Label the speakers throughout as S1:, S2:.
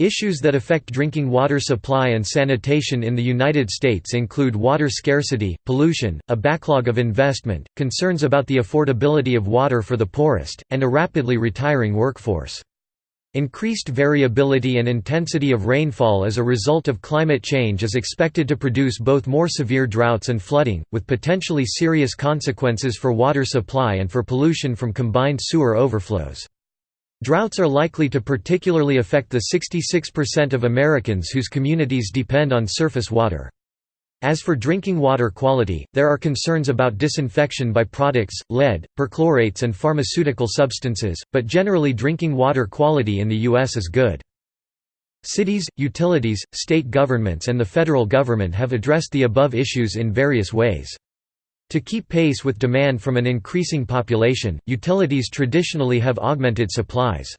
S1: Issues that affect drinking water supply and sanitation in the United States include water scarcity, pollution, a backlog of investment, concerns about the affordability of water for the poorest, and a rapidly retiring workforce. Increased variability and intensity of rainfall as a result of climate change is expected to produce both more severe droughts and flooding, with potentially serious consequences for water supply and for pollution from combined sewer overflows. Droughts are likely to particularly affect the 66% of Americans whose communities depend on surface water. As for drinking water quality, there are concerns about disinfection by products, lead, perchlorates and pharmaceutical substances, but generally drinking water quality in the U.S. is good. Cities, utilities, state governments and the federal government have addressed the above issues in various ways. To keep pace with demand from an increasing population, utilities traditionally have augmented supplies.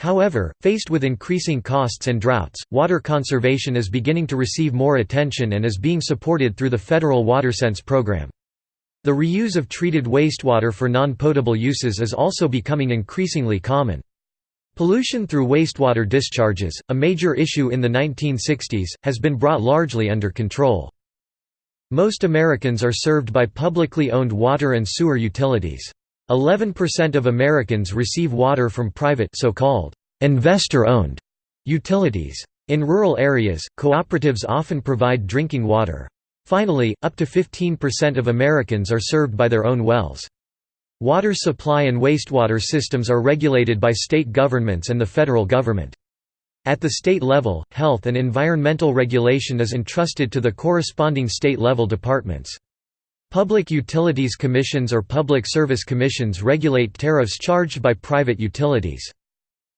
S1: However, faced with increasing costs and droughts, water conservation is beginning to receive more attention and is being supported through the federal WaterSense program. The reuse of treated wastewater for non-potable uses is also becoming increasingly common. Pollution through wastewater discharges, a major issue in the 1960s, has been brought largely under control. Most Americans are served by publicly owned water and sewer utilities. 11% of Americans receive water from private so-called investor-owned utilities. In rural areas, cooperatives often provide drinking water. Finally, up to 15% of Americans are served by their own wells. Water supply and wastewater systems are regulated by state governments and the federal government. At the state level, health and environmental regulation is entrusted to the corresponding state-level departments. Public Utilities Commissions or Public Service Commissions regulate tariffs charged by private utilities.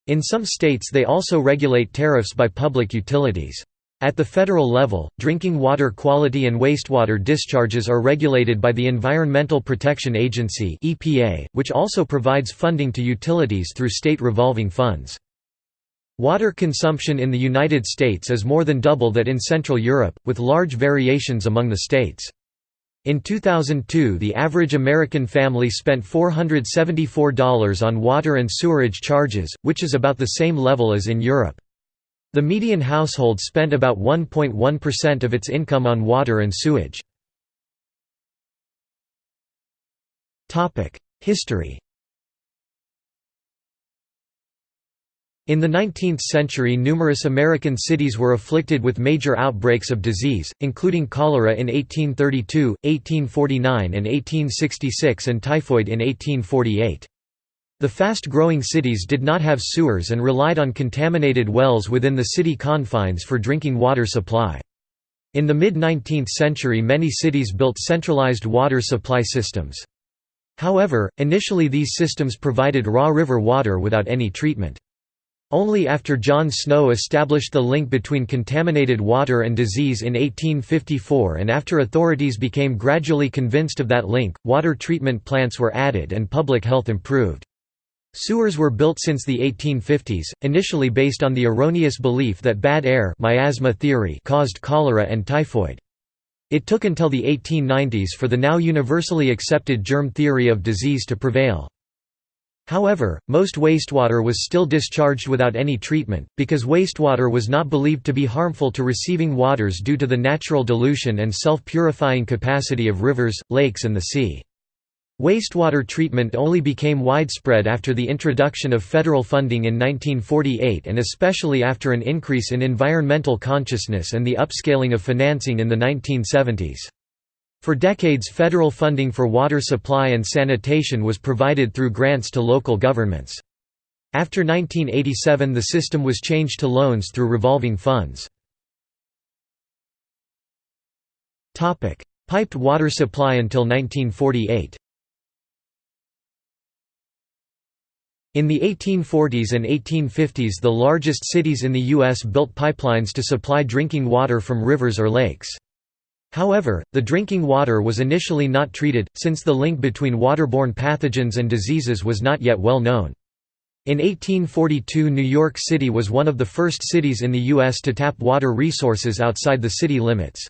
S1: In some states they also regulate tariffs by public utilities. At the federal level, drinking water quality and wastewater discharges are regulated by the Environmental Protection Agency which also provides funding to utilities through state revolving funds. Water consumption in the United States is more than double that in Central Europe, with large variations among the states. In 2002 the average American family spent $474 on water and sewerage charges, which is about the same level as in Europe. The median household spent about 1.1% of its income on water and sewage. History In the 19th century numerous American cities were afflicted with major outbreaks of disease, including cholera in 1832, 1849 and 1866 and typhoid in 1848. The fast-growing cities did not have sewers and relied on contaminated wells within the city confines for drinking water supply. In the mid-19th century many cities built centralized water supply systems. However, initially these systems provided raw river water without any treatment. Only after John Snow established the link between contaminated water and disease in 1854 and after authorities became gradually convinced of that link, water treatment plants were added and public health improved. Sewers were built since the 1850s, initially based on the erroneous belief that bad air miasma theory caused cholera and typhoid. It took until the 1890s for the now universally accepted germ theory of disease to prevail. However, most wastewater was still discharged without any treatment, because wastewater was not believed to be harmful to receiving waters due to the natural dilution and self-purifying capacity of rivers, lakes and the sea. Wastewater treatment only became widespread after the introduction of federal funding in 1948 and especially after an increase in environmental consciousness and the upscaling of financing in the 1970s. For decades federal funding for water supply and sanitation was provided through grants to local governments. After 1987 the system was changed to loans through revolving funds. Piped water supply until 1948 In the 1840s and 1850s the largest cities in the U.S. built pipelines to supply drinking water from rivers or lakes. However, the drinking water was initially not treated, since the link between waterborne pathogens and diseases was not yet well known. In 1842 New York City was one of the first cities in the U.S. to tap water resources outside the city limits.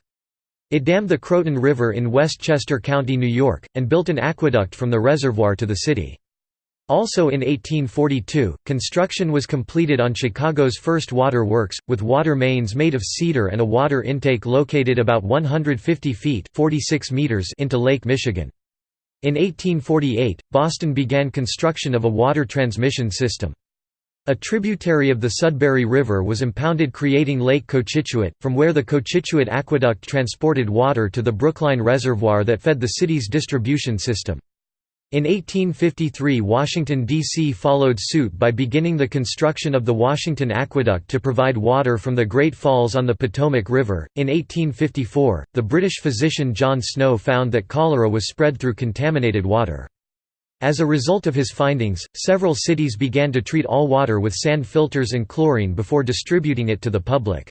S1: It dammed the Croton River in Westchester County, New York, and built an aqueduct from the reservoir to the city. Also in 1842, construction was completed on Chicago's first water works, with water mains made of cedar and a water intake located about 150 feet 46 meters into Lake Michigan. In 1848, Boston began construction of a water transmission system. A tributary of the Sudbury River was impounded creating Lake Cochituate, from where the Cochituate Aqueduct transported water to the Brookline Reservoir that fed the city's distribution system. In 1853 Washington, D.C. followed suit by beginning the construction of the Washington Aqueduct to provide water from the Great Falls on the Potomac River. In 1854, the British physician John Snow found that cholera was spread through contaminated water. As a result of his findings, several cities began to treat all water with sand filters and chlorine before distributing it to the public.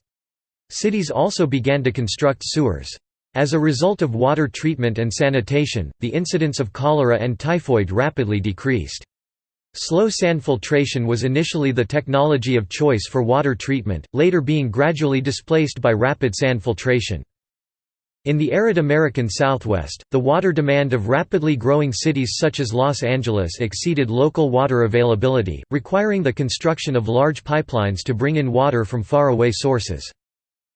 S1: Cities also began to construct sewers. As a result of water treatment and sanitation, the incidence of cholera and typhoid rapidly decreased. Slow sand filtration was initially the technology of choice for water treatment, later being gradually displaced by rapid sand filtration. In the arid American Southwest, the water demand of rapidly growing cities such as Los Angeles exceeded local water availability, requiring the construction of large pipelines to bring in water from far-away sources.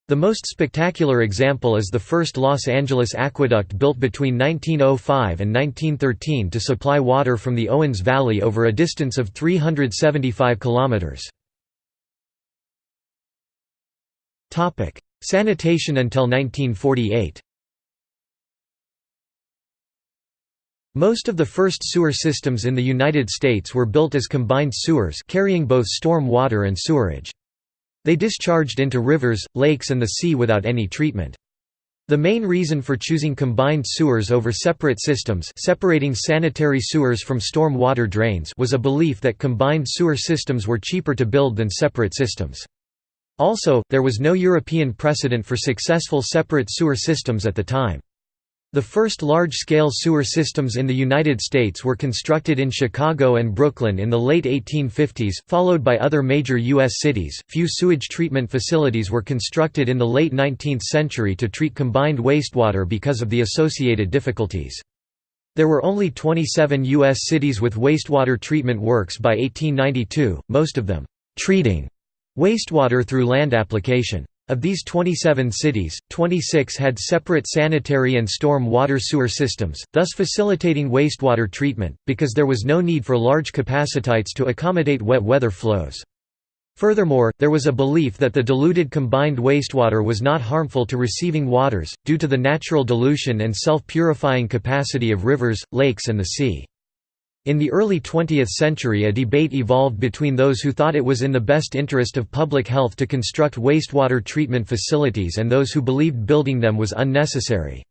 S1: The most spectacular example is the first Los Angeles aqueduct built between 1905 and 1913 to supply water from the Owens Valley over a distance of 375 kilometers. Topic: Sanitation until 1948. Most of the first sewer systems in the United States were built as combined sewers carrying both storm water and sewerage. They discharged into rivers, lakes and the sea without any treatment. The main reason for choosing combined sewers over separate systems separating sanitary sewers from storm water drains was a belief that combined sewer systems were cheaper to build than separate systems. Also, there was no European precedent for successful separate sewer systems at the time. The first large-scale sewer systems in the United States were constructed in Chicago and Brooklyn in the late 1850s, followed by other major U.S. cities. Few sewage treatment facilities were constructed in the late 19th century to treat combined wastewater because of the associated difficulties. There were only 27 U.S. cities with wastewater treatment works by 1892, most of them treating wastewater through land application. Of these 27 cities, 26 had separate sanitary and storm water sewer systems, thus facilitating wastewater treatment, because there was no need for large capacitites to accommodate wet weather flows. Furthermore, there was a belief that the diluted combined wastewater was not harmful to receiving waters, due to the natural dilution and self-purifying capacity of rivers, lakes and the sea. In the early 20th century a debate evolved between those who thought it was in the best interest of public health to construct wastewater treatment facilities and those who believed building them was unnecessary.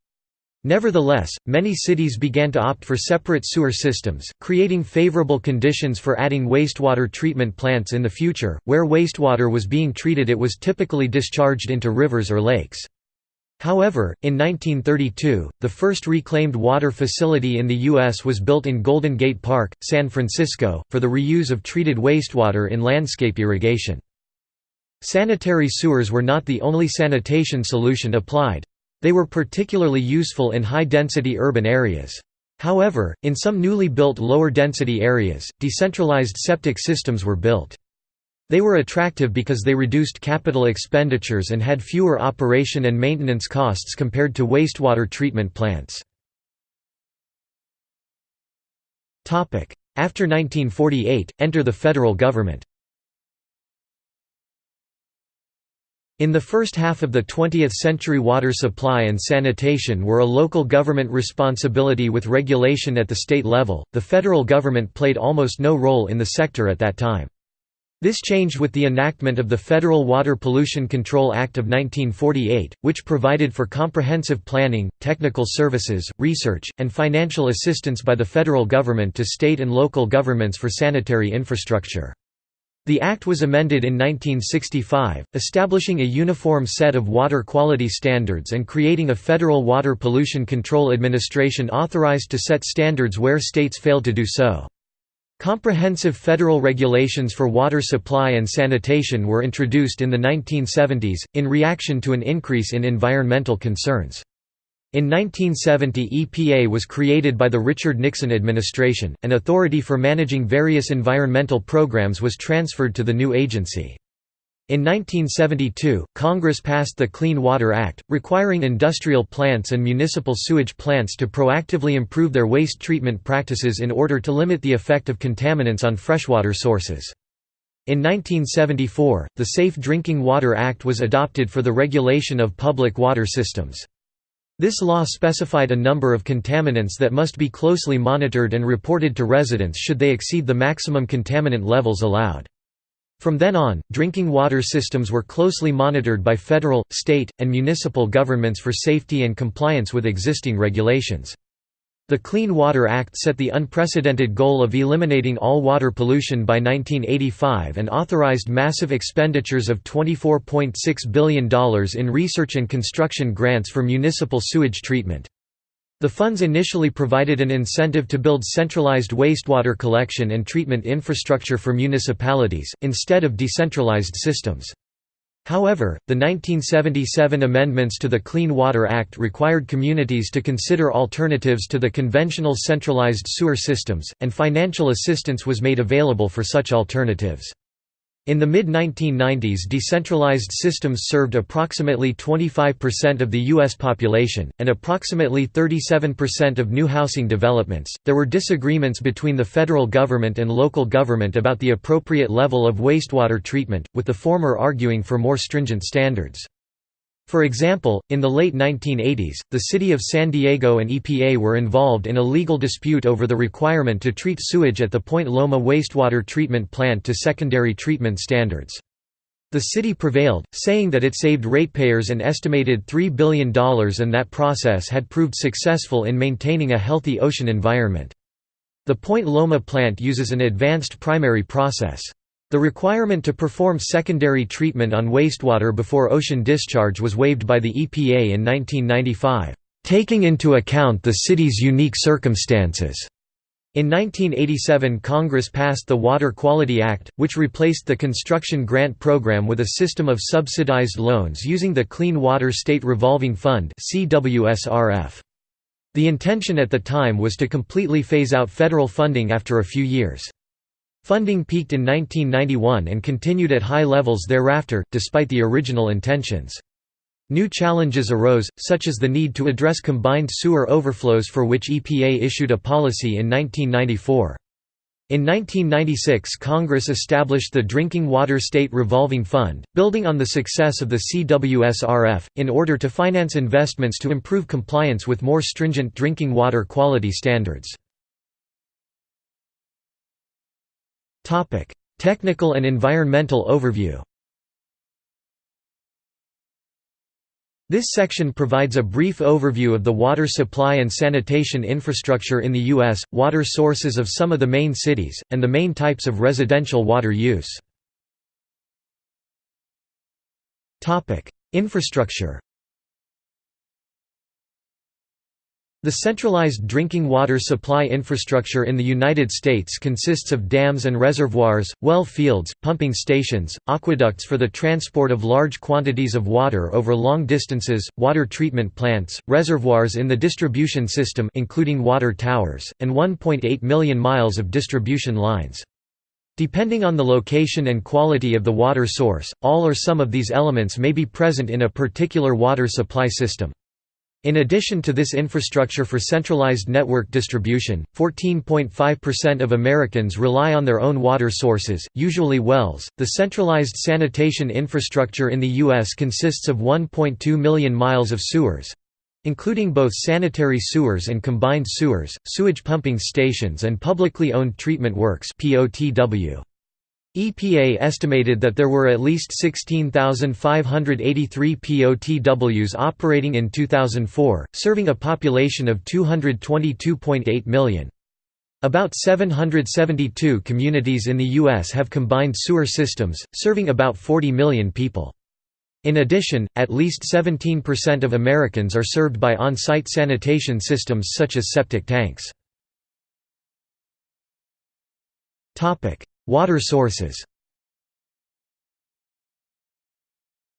S1: Nevertheless, many cities began to opt for separate sewer systems, creating favorable conditions for adding wastewater treatment plants in the future. Where wastewater was being treated it was typically discharged into rivers or lakes. However, in 1932, the first reclaimed water facility in the U.S. was built in Golden Gate Park, San Francisco, for the reuse of treated wastewater in landscape irrigation. Sanitary sewers were not the only sanitation solution applied. They were particularly useful in high-density urban areas. However, in some newly built lower-density areas, decentralized septic systems were built. They were attractive because they reduced capital expenditures and had fewer operation and maintenance costs compared to wastewater treatment plants. After 1948, enter the federal government. In the first half of the 20th century water supply and sanitation were a local government responsibility with regulation at the state level, the federal government played almost no role in the sector at that time. This changed with the enactment of the Federal Water Pollution Control Act of 1948, which provided for comprehensive planning, technical services, research, and financial assistance by the federal government to state and local governments for sanitary infrastructure. The Act was amended in 1965, establishing a uniform set of water quality standards and creating a Federal Water Pollution Control Administration authorized to set standards where states failed to do so. Comprehensive federal regulations for water supply and sanitation were introduced in the 1970s, in reaction to an increase in environmental concerns. In 1970 EPA was created by the Richard Nixon administration, and authority for managing various environmental programs was transferred to the new agency. In 1972, Congress passed the Clean Water Act, requiring industrial plants and municipal sewage plants to proactively improve their waste treatment practices in order to limit the effect of contaminants on freshwater sources. In 1974, the Safe Drinking Water Act was adopted for the regulation of public water systems. This law specified a number of contaminants that must be closely monitored and reported to residents should they exceed the maximum contaminant levels allowed. From then on, drinking water systems were closely monitored by federal, state, and municipal governments for safety and compliance with existing regulations. The Clean Water Act set the unprecedented goal of eliminating all water pollution by 1985 and authorized massive expenditures of $24.6 billion in research and construction grants for municipal sewage treatment. The funds initially provided an incentive to build centralized wastewater collection and treatment infrastructure for municipalities, instead of decentralized systems. However, the 1977 amendments to the Clean Water Act required communities to consider alternatives to the conventional centralized sewer systems, and financial assistance was made available for such alternatives. In the mid-1990s decentralized systems served approximately 25% of the U.S. population, and approximately 37% of new housing developments. There were disagreements between the federal government and local government about the appropriate level of wastewater treatment, with the former arguing for more stringent standards. For example, in the late 1980s, the city of San Diego and EPA were involved in a legal dispute over the requirement to treat sewage at the Point Loma wastewater treatment plant to secondary treatment standards. The city prevailed, saying that it saved ratepayers an estimated $3 billion and that process had proved successful in maintaining a healthy ocean environment. The Point Loma plant uses an advanced primary process. The requirement to perform secondary treatment on wastewater before ocean discharge was waived by the EPA in 1995, taking into account the city's unique circumstances. In 1987 Congress passed the Water Quality Act, which replaced the construction grant program with a system of subsidized loans using the Clean Water State Revolving Fund The intention at the time was to completely phase out federal funding after a few years. Funding peaked in 1991 and continued at high levels thereafter, despite the original intentions. New challenges arose, such as the need to address combined sewer overflows for which EPA issued a policy in 1994. In 1996 Congress established the Drinking Water State Revolving Fund, building on the success of the CWSRF, in order to finance investments to improve compliance with more stringent drinking water quality standards. Technical and environmental overview This section provides a brief overview of the water supply and sanitation infrastructure in the U.S., water sources of some of the main cities, and the main types of residential water use. Infrastructure The centralized drinking water supply infrastructure in the United States consists of dams and reservoirs, well fields, pumping stations, aqueducts for the transport of large quantities of water over long distances, water treatment plants, reservoirs in the distribution system including water towers, and 1.8 million miles of distribution lines. Depending on the location and quality of the water source, all or some of these elements may be present in a particular water supply system. In addition to this infrastructure for centralized network distribution, 14.5% of Americans rely on their own water sources, usually wells. The centralized sanitation infrastructure in the U.S. consists of 1.2 million miles of sewers including both sanitary sewers and combined sewers, sewage pumping stations and publicly owned treatment works POTW. EPA estimated that there were at least 16,583 POTWs operating in 2004, serving a population of 222.8 million. About 772 communities in the U.S. have combined sewer systems, serving about 40 million people. In addition, at least 17% of Americans are served by on-site sanitation systems such as septic tanks. Water sources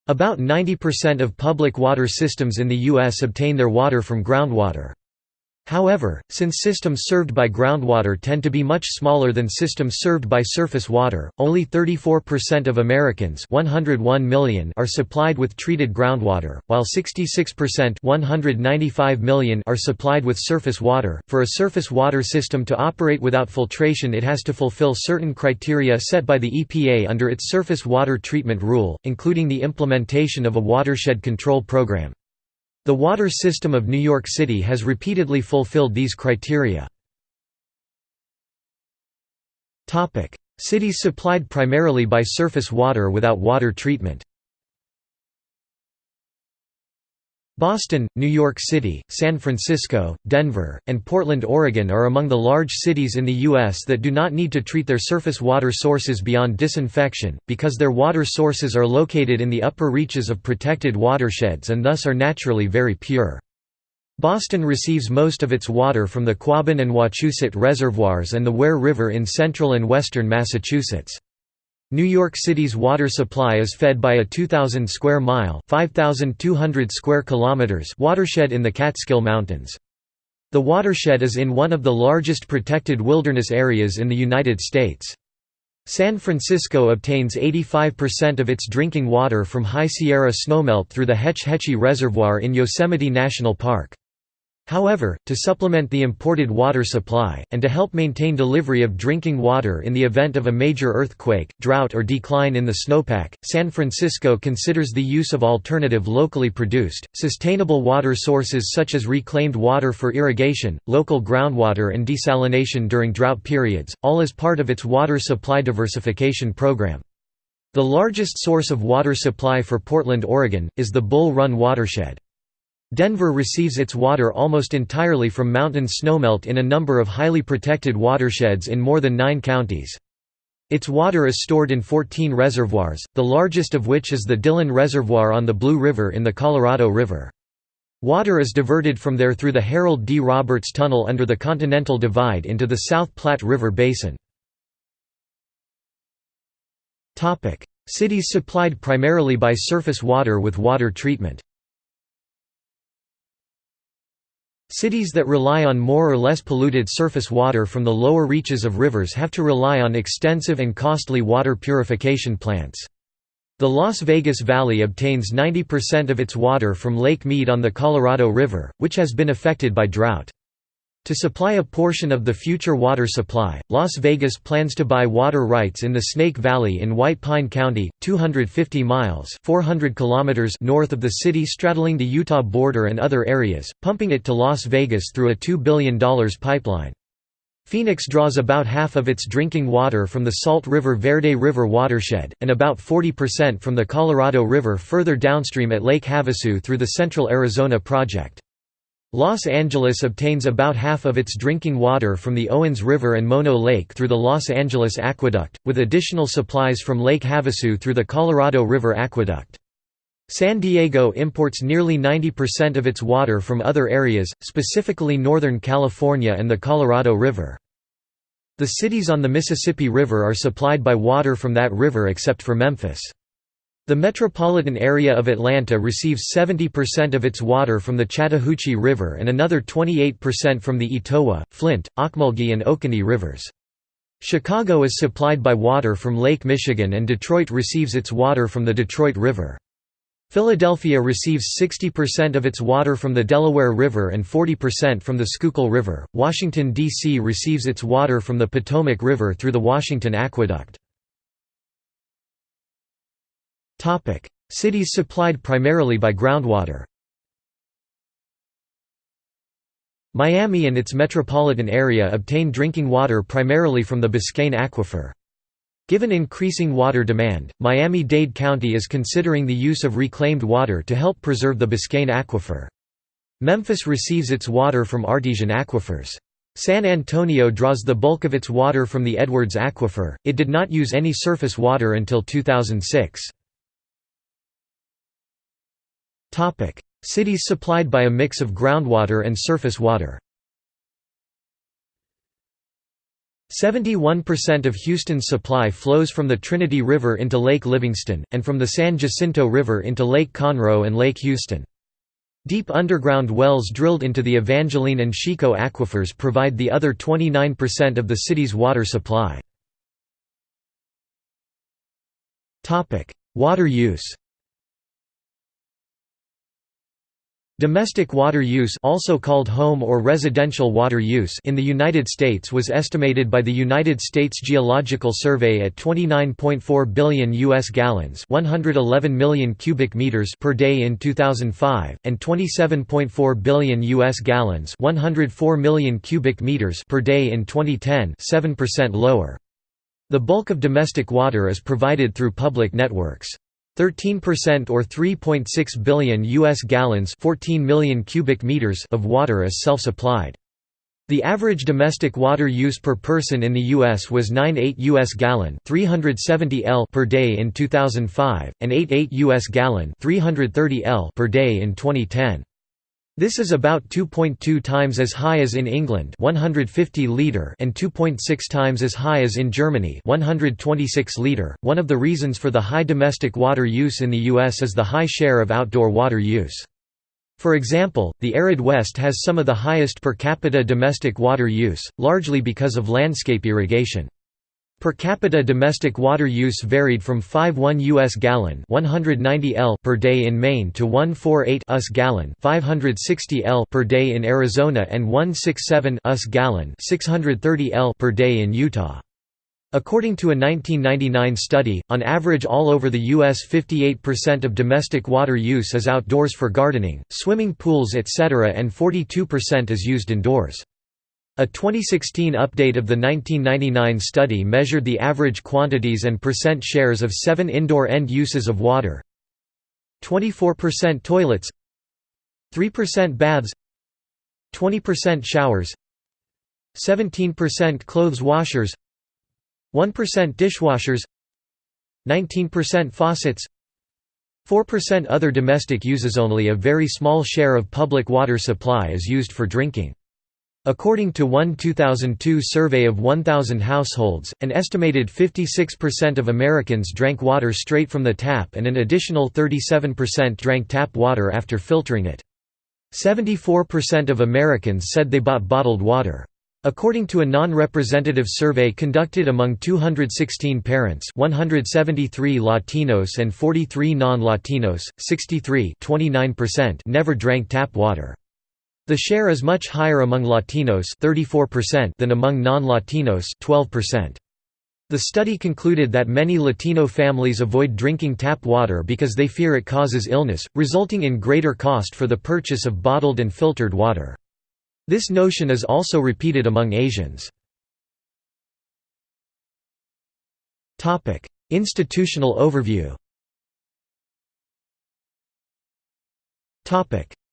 S1: About 90% of public water systems in the U.S. obtain their water from groundwater. However, since systems served by groundwater tend to be much smaller than systems served by surface water, only 34% of Americans 101 million are supplied with treated groundwater, while 66% 195 million are supplied with surface water. For a surface water system to operate without filtration it has to fulfill certain criteria set by the EPA under its Surface Water Treatment Rule, including the implementation of a watershed control program. The water system of New York City has repeatedly fulfilled these criteria. Cities supplied primarily by surface water without water treatment Boston, New York City, San Francisco, Denver, and Portland, Oregon are among the large cities in the U.S. that do not need to treat their surface water sources beyond disinfection, because their water sources are located in the upper reaches of protected watersheds and thus are naturally very pure. Boston receives most of its water from the Quabbin and Wachusett reservoirs and the Ware River in central and western Massachusetts. New York City's water supply is fed by a 2,000 square mile (5,200 square kilometers) watershed in the Catskill Mountains. The watershed is in one of the largest protected wilderness areas in the United States. San Francisco obtains 85% of its drinking water from High Sierra snowmelt through the Hetch Hetchy Reservoir in Yosemite National Park. However, to supplement the imported water supply, and to help maintain delivery of drinking water in the event of a major earthquake, drought or decline in the snowpack, San Francisco considers the use of alternative locally produced, sustainable water sources such as reclaimed water for irrigation, local groundwater and desalination during drought periods, all as part of its water supply diversification program. The largest source of water supply for Portland, Oregon, is the Bull Run watershed. Denver receives its water almost entirely from mountain snowmelt in a number of highly protected watersheds in more than nine counties. Its water is stored in 14 reservoirs, the largest of which is the Dillon Reservoir on the Blue River in the Colorado River. Water is diverted from there through the Harold D. Roberts Tunnel under the Continental Divide into the South Platte River Basin. Cities supplied primarily by surface water with water treatment Cities that rely on more or less polluted surface water from the lower reaches of rivers have to rely on extensive and costly water purification plants. The Las Vegas Valley obtains 90% of its water from Lake Mead on the Colorado River, which has been affected by drought. To supply a portion of the future water supply, Las Vegas plans to buy water rights in the Snake Valley in White Pine County, 250 miles 400 kilometers north of the city straddling the Utah border and other areas, pumping it to Las Vegas through a $2 billion pipeline. Phoenix draws about half of its drinking water from the Salt River Verde River watershed, and about 40% from the Colorado River further downstream at Lake Havasu through the Central Arizona Project. Los Angeles obtains about half of its drinking water from the Owens River and Mono Lake through the Los Angeles Aqueduct, with additional supplies from Lake Havasu through the Colorado River Aqueduct. San Diego imports nearly 90% of its water from other areas, specifically Northern California and the Colorado River. The cities on the Mississippi River are supplied by water from that river except for Memphis. The metropolitan area of Atlanta receives 70% of its water from the Chattahoochee River and another 28% from the Etowah, Flint, Ocmulgee and Oconee rivers. Chicago is supplied by water from Lake Michigan and Detroit receives its water from the Detroit River. Philadelphia receives 60% of its water from the Delaware River and 40% from the Schuylkill River. Washington, D.C. receives its water from the Potomac River through the Washington Aqueduct. Cities supplied primarily by groundwater Miami and its metropolitan area obtain drinking water primarily from the Biscayne Aquifer. Given increasing water demand, Miami-Dade County is considering the use of reclaimed water to help preserve the Biscayne Aquifer. Memphis receives its water from artesian aquifers. San Antonio draws the bulk of its water from the Edwards Aquifer, it did not use any surface water until 2006. Cities supplied by a mix of groundwater and surface water. 71% of Houston's supply flows from the Trinity River into Lake Livingston, and from the San Jacinto River into Lake Conroe and Lake Houston. Deep underground wells drilled into the Evangeline and Chicot aquifers provide the other 29% of the city's water supply. Water use Domestic water use also called home or residential water use in the United States was estimated by the United States Geological Survey at 29.4 billion US gallons, 111 million cubic meters per day in 2005, and 27.4 billion US gallons, 104 million cubic meters per day in 2010, 7% lower. The bulk of domestic water is provided through public networks. 13% or 3.6 billion US gallons 14 million cubic meters of water is self-supplied. The average domestic water use per person in the US was 9.8 US gallon 370 L per day in 2005 and 8.8 US gallon 330 L per day in 2010. This is about 2.2 times as high as in England 150 liter and 2.6 times as high as in Germany 126 liter. One of the reasons for the high domestic water use in the US is the high share of outdoor water use. For example, the arid West has some of the highest per capita domestic water use, largely because of landscape irrigation. Per capita domestic water use varied from 5.1 US gallon 190 L per day in Maine to 148 US gallon 560 L per day in Arizona and 167 US gallon 630 L per day in Utah. According to a 1999 study, on average all over the U.S. 58% of domestic water use is outdoors for gardening, swimming pools etc. and 42% is used indoors. A 2016 update of the 1999 study measured the average quantities and percent shares of seven indoor end uses of water. 24% toilets. 3% baths. 20% showers. 17% clothes washers. 1% dishwashers. 19% faucets. 4% other domestic uses. Only a very small share of public water supply is used for drinking According to one 2002 survey of 1,000 households, an estimated 56% of Americans drank water straight from the tap and an additional 37% drank tap water after filtering it. 74% of Americans said they bought bottled water. According to a non-representative survey conducted among 216 parents 173 Latinos and 43 non-Latinos, 63 never drank tap water. The share is much higher among Latinos 34% than among non-Latinos 12%. The study concluded that many Latino families avoid drinking tap water because they fear it causes illness, resulting in greater cost for the purchase of bottled and filtered water. This notion is also repeated among Asians. Institutional overview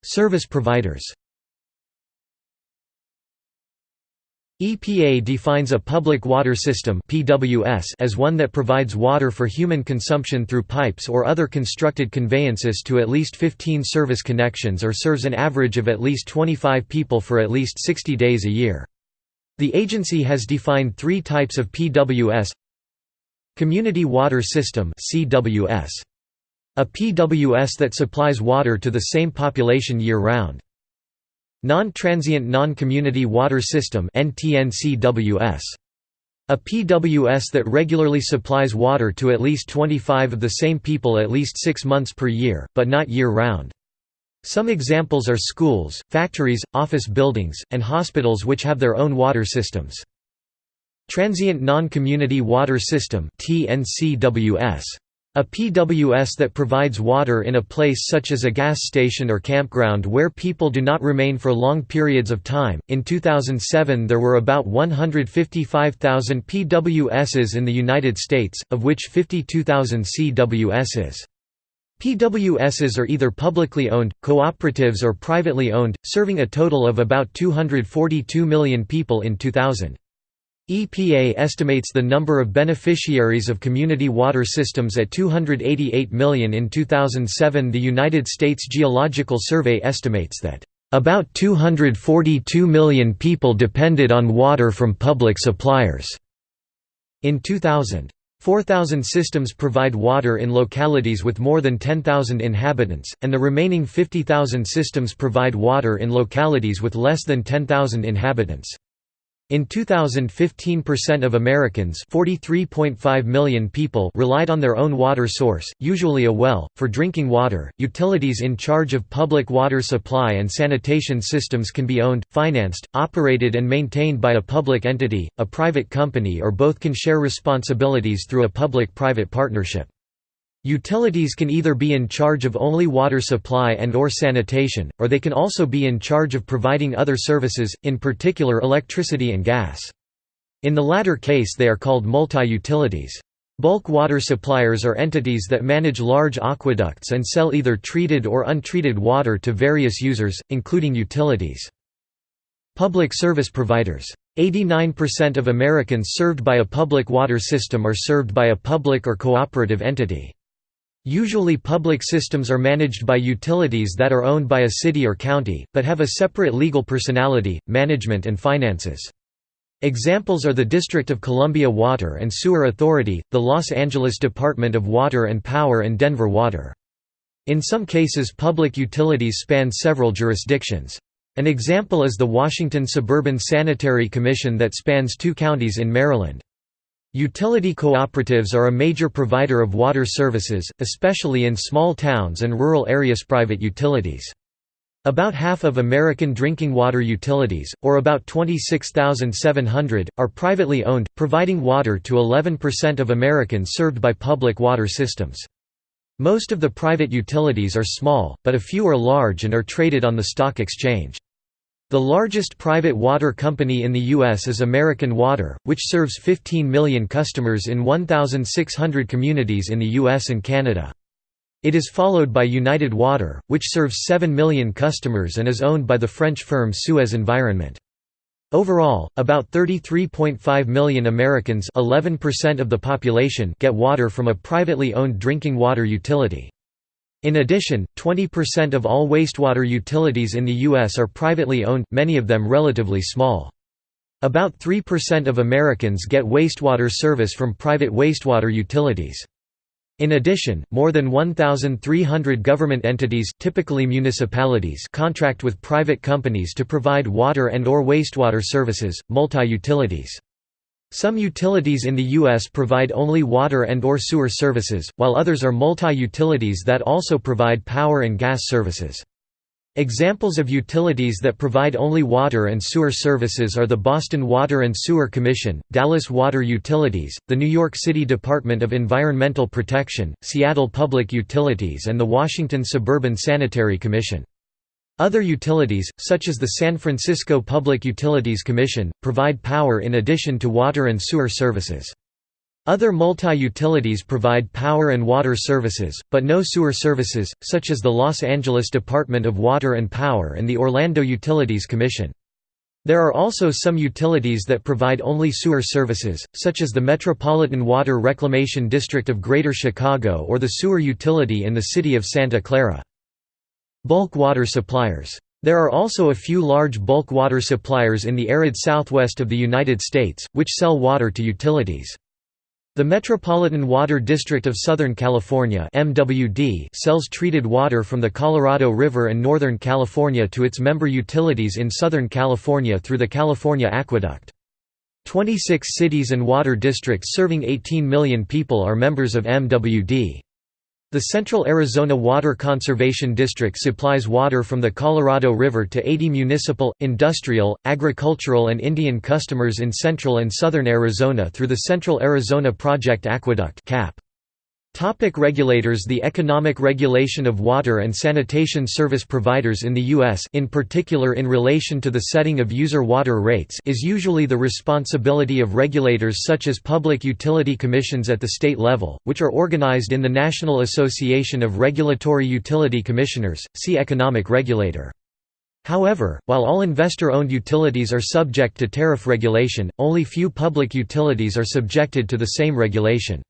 S1: Service providers EPA defines a public water system as one that provides water for human consumption through pipes or other constructed conveyances to at least 15 service connections or serves an average of at least 25 people for at least 60 days a year. The agency has defined three types of PWS Community Water System A PWS that supplies water to the same population year-round. Non-Transient Non-Community Water System A PWS that regularly supplies water to at least 25 of the same people at least six months per year, but not year-round. Some examples are schools, factories, office buildings, and hospitals which have their own water systems. Transient Non-Community Water System TNCWS a PWS that provides water in a place such as a gas station or campground where people do not remain for long periods of time. In 2007, there were about 155,000 PWSs in the United States, of which 52,000 CWSs. PWSs are either publicly owned, cooperatives, or privately owned, serving a total of about 242 million people in 2000. EPA estimates the number of beneficiaries of community water systems at 288 million in 2007. The United States Geological Survey estimates that About 242 million people depended on water from public suppliers. In 2000. 4,000 systems provide water in localities with more than 10,000 inhabitants, and the remaining 50,000 systems provide water in localities with less than 10,000 inhabitants. In 2015 percent of Americans 43.5 million people relied on their own water source, usually a well, for drinking water. Utilities in charge of public water supply and sanitation systems can be owned, financed, operated and maintained by a public entity, a private company or both can share responsibilities through a public-private partnership. Utilities can either be in charge of only water supply and or sanitation, or they can also be in charge of providing other services, in particular electricity and gas. In the latter case they are called multi-utilities. Bulk water suppliers are entities that manage large aqueducts and sell either treated or untreated water to various users, including utilities. Public service providers. 89% of Americans served by a public water system are served by a public or cooperative entity. Usually public systems are managed by utilities that are owned by a city or county, but have a separate legal personality, management and finances. Examples are the District of Columbia Water and Sewer Authority, the Los Angeles Department of Water and Power and Denver Water. In some cases public utilities span several jurisdictions. An example is the Washington Suburban Sanitary Commission that spans two counties in Maryland. Utility cooperatives are a major provider of water services, especially in small towns and rural areas. Private utilities. About half of American drinking water utilities, or about 26,700, are privately owned, providing water to 11% of Americans served by public water systems. Most of the private utilities are small, but a few are large and are traded on the stock exchange. The largest private water company in the U.S. is American Water, which serves 15 million customers in 1,600 communities in the U.S. and Canada. It is followed by United Water, which serves 7 million customers and is owned by the French firm Suez Environment. Overall, about 33.5 million Americans 11% of the population get water from a privately owned drinking water utility. In addition, 20% of all wastewater utilities in the U.S. are privately owned, many of them relatively small. About 3% of Americans get wastewater service from private wastewater utilities. In addition, more than 1,300 government entities typically municipalities contract with private companies to provide water and or wastewater services, multi-utilities. Some utilities in the U.S. provide only water and or sewer services, while others are multi-utilities that also provide power and gas services. Examples of utilities that provide only water and sewer services are the Boston Water and Sewer Commission, Dallas Water Utilities, the New York City Department of Environmental Protection, Seattle Public Utilities and the Washington Suburban Sanitary Commission. Other utilities, such as the San Francisco Public Utilities Commission, provide power in addition to water and sewer services. Other multi-utilities provide power and water services, but no sewer services, such as the Los Angeles Department of Water and Power and the Orlando Utilities Commission. There are also some utilities that provide only sewer services, such as the Metropolitan Water Reclamation District of Greater Chicago or the sewer utility in the city of Santa Clara. Bulk water suppliers. There are also a few large bulk water suppliers in the arid southwest of the United States, which sell water to utilities. The Metropolitan Water District of Southern California MWD sells treated water from the Colorado River and Northern California to its member utilities in Southern California through the California Aqueduct. 26 cities and water districts serving 18 million people are members of MWD. The Central Arizona Water Conservation District supplies water from the Colorado River to 80 municipal, industrial, agricultural and Indian customers in central and southern Arizona through the Central Arizona Project Aqueduct CAP. Topic regulators The economic regulation of water and sanitation service providers in the U.S. in particular in relation to the setting of user water rates is usually the responsibility of regulators such as public utility commissions at the state level, which are organized in the National Association of Regulatory Utility Commissioners, see Economic Regulator. However, while all investor-owned utilities are subject to tariff regulation, only few public utilities are subjected to the same regulation.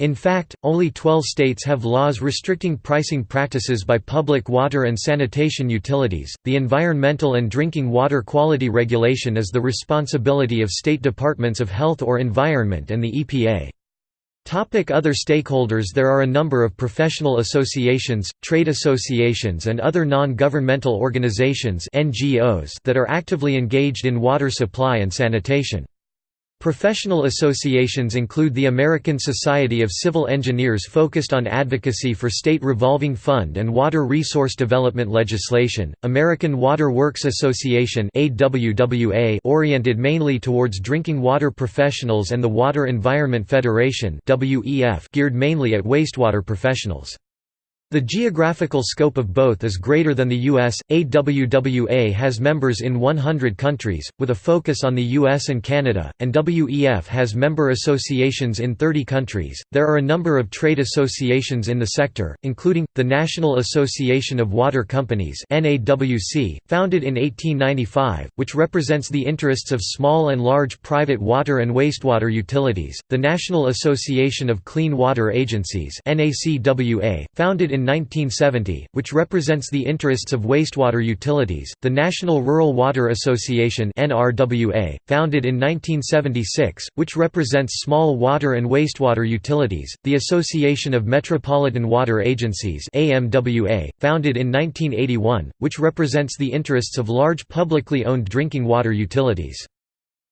S1: In fact, only 12 states have laws restricting pricing practices by public water and sanitation utilities. The Environmental and Drinking Water Quality Regulation is the responsibility of state departments of health or environment and the EPA. Topic other stakeholders There are a number of professional associations, trade associations and other non-governmental organizations NGOs that are actively engaged in water supply and sanitation. Professional associations include the American Society of Civil Engineers focused on advocacy for state revolving fund and water resource development legislation, American Water Works Association oriented mainly towards drinking water professionals and the Water Environment Federation geared mainly at wastewater professionals. The geographical scope of both is greater than the U.S. AWWA has members in 100 countries, with a focus on the U.S. and Canada, and WEF has member associations in 30 countries. There are a number of trade associations in the sector, including the National Association of Water Companies (NAWC), founded in 1895, which represents the interests of small and large private water and wastewater utilities. The National Association of Clean Water Agencies (NACWA), founded in in 1970, which represents the interests of wastewater utilities, the National Rural Water Association (NRWA), founded in 1976, which represents small water and wastewater utilities, the Association of Metropolitan Water Agencies (AMWA), founded in 1981, which represents the interests of large publicly owned drinking water utilities.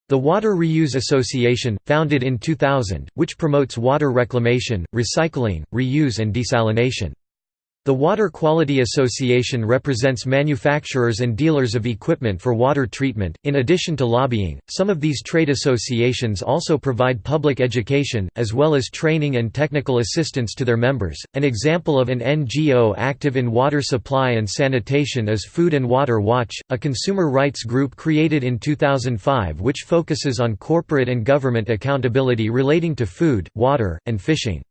S1: The WateReuse Association, founded in 2000, which promotes water reclamation, recycling, reuse and desalination. The Water Quality Association represents manufacturers and dealers of equipment for water treatment. In addition to lobbying, some of these trade associations also provide public education, as well as training and technical assistance to their members. An example of an NGO active in water supply and sanitation is Food and Water Watch, a consumer rights group created in 2005 which focuses on corporate and government accountability relating to food, water, and fishing.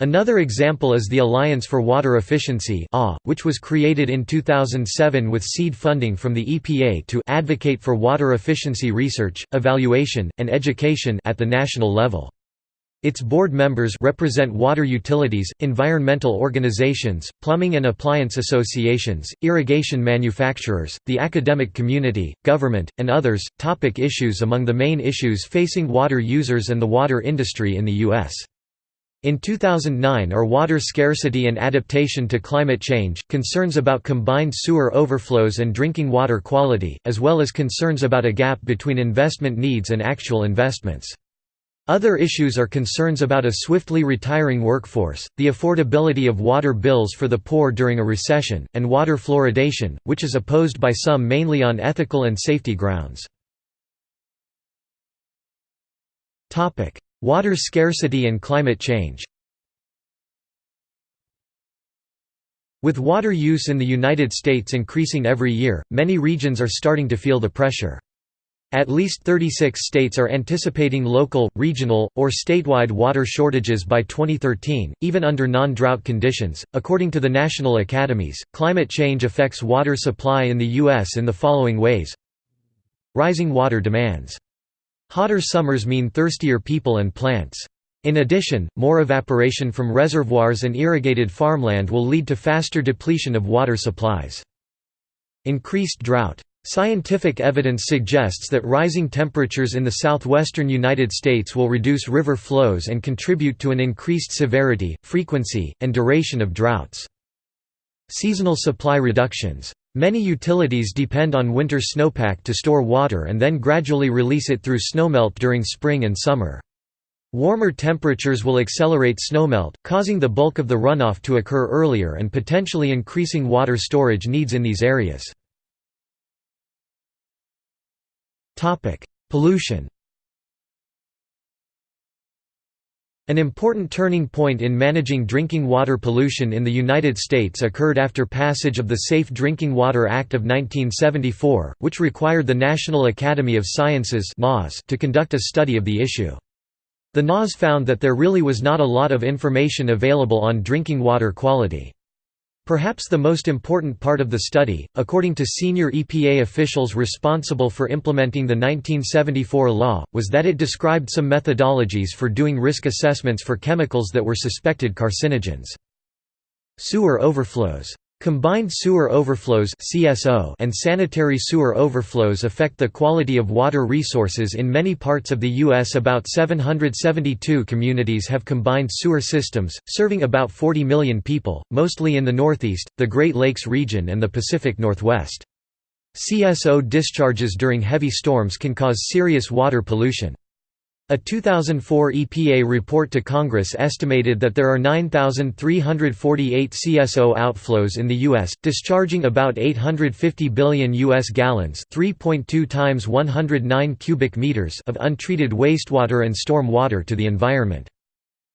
S1: Another example is the Alliance for Water Efficiency which was created in 2007 with seed funding from the EPA to advocate for water efficiency research, evaluation, and education at the national level. Its board members represent water utilities, environmental organizations, plumbing and appliance associations, irrigation manufacturers, the academic community, government, and others. Topic issues Among the main issues facing water users and the water industry in the U.S. In 2009 are water scarcity and adaptation to climate change, concerns about combined sewer overflows and drinking water quality, as well as concerns about a gap between investment needs and actual investments. Other issues are concerns about a swiftly retiring workforce, the affordability of water bills for the poor during a recession, and water fluoridation, which is opposed by some mainly on ethical and safety grounds. Water scarcity and climate change With water use in the United States increasing every year, many regions are starting to feel the pressure. At least 36 states are anticipating local, regional, or statewide water shortages by 2013, even under non drought conditions. According to the national academies, climate change affects water supply in the U.S. in the following ways Rising water demands Hotter summers mean thirstier people and plants. In addition, more evaporation from reservoirs and irrigated farmland will lead to faster depletion of water supplies. Increased drought. Scientific evidence suggests that rising temperatures in the southwestern United States will reduce river flows and contribute to an increased severity, frequency, and duration of droughts. Seasonal supply reductions. Many utilities depend on winter snowpack to store water and then gradually release it through snowmelt during spring and summer. Warmer temperatures will accelerate snowmelt, causing the bulk of the runoff to occur earlier and potentially increasing water storage needs in these areas. Pollution An important turning point in managing drinking water pollution in the United States occurred after passage of the Safe Drinking Water Act of 1974, which required the National Academy of Sciences to conduct a study of the issue. The NAS found that there really was not a lot of information available on drinking water quality. Perhaps the most important part of the study, according to senior EPA officials responsible for implementing the 1974 law, was that it described some methodologies for doing risk assessments for chemicals that were suspected carcinogens. Sewer overflows Combined sewer overflows and sanitary sewer overflows affect the quality of water resources in many parts of the U.S. About 772 communities have combined sewer systems, serving about 40 million people, mostly in the Northeast, the Great Lakes region and the Pacific Northwest. CSO discharges during heavy storms can cause serious water pollution. A 2004 EPA report to Congress estimated that there are 9,348 CSO outflows in the U.S., discharging about 850 billion U.S. gallons 3.2 times 109 cubic meters of untreated wastewater and storm water to the environment.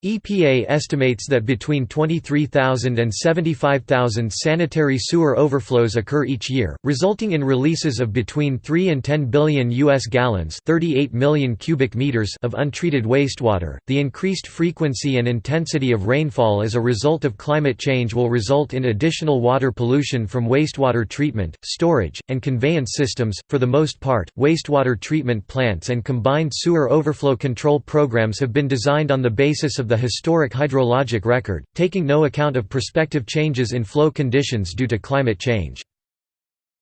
S1: EPA estimates that between 23,000 and 75,000 sanitary sewer overflows occur each year, resulting in releases of between 3 and 10 billion US gallons, 38 million cubic meters of untreated wastewater. The increased frequency and intensity of rainfall as a result of climate change will result in additional water pollution from wastewater treatment, storage, and conveyance systems. For the most part, wastewater treatment plants and combined sewer overflow control programs have been designed on the basis of the historic hydrologic record, taking no account of prospective changes in flow conditions due to climate change.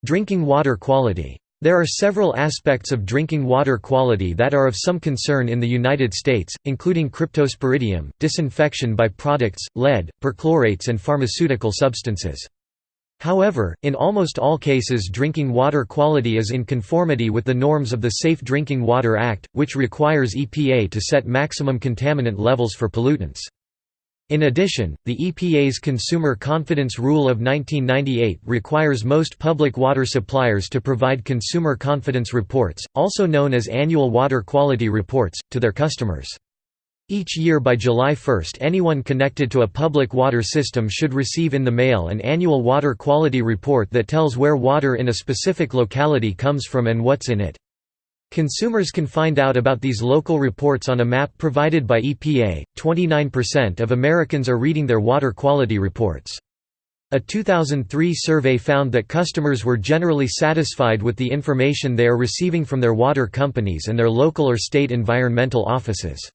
S1: Drinking water quality there are several aspects of drinking water quality that are of some concern in the United States, including cryptosporidium, disinfection by products, lead, perchlorates and pharmaceutical substances. However, in almost all cases drinking water quality is in conformity with the norms of the Safe Drinking Water Act, which requires EPA to set maximum contaminant levels for pollutants. In addition, the EPA's Consumer Confidence Rule of 1998 requires most public water suppliers to provide consumer confidence reports, also known as annual water quality reports, to their customers. Each year by July 1 anyone connected to a public water system should receive in the mail an annual water quality report that tells where water in a specific locality comes from and what's in it. Consumers can find out about these local reports on a map provided by EPA. 29% of Americans are reading their water quality reports. A 2003 survey found that customers were generally satisfied with the information they are receiving from their water companies and their local or state environmental offices.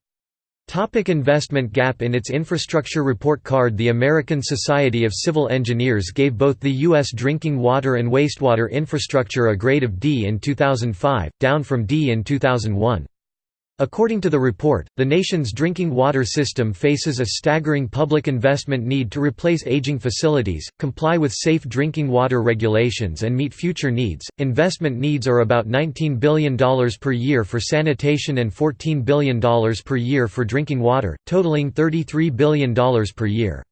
S1: Topic investment gap In its infrastructure report card the American Society of Civil Engineers gave both the U.S. drinking water and wastewater infrastructure a grade of D in 2005, down from D in 2001. According to the report, the nation's drinking water system faces a staggering public investment need to replace aging facilities, comply with safe drinking water regulations, and meet future needs. Investment needs are about $19 billion per year for sanitation and $14 billion per year for drinking water, totaling $33 billion per year.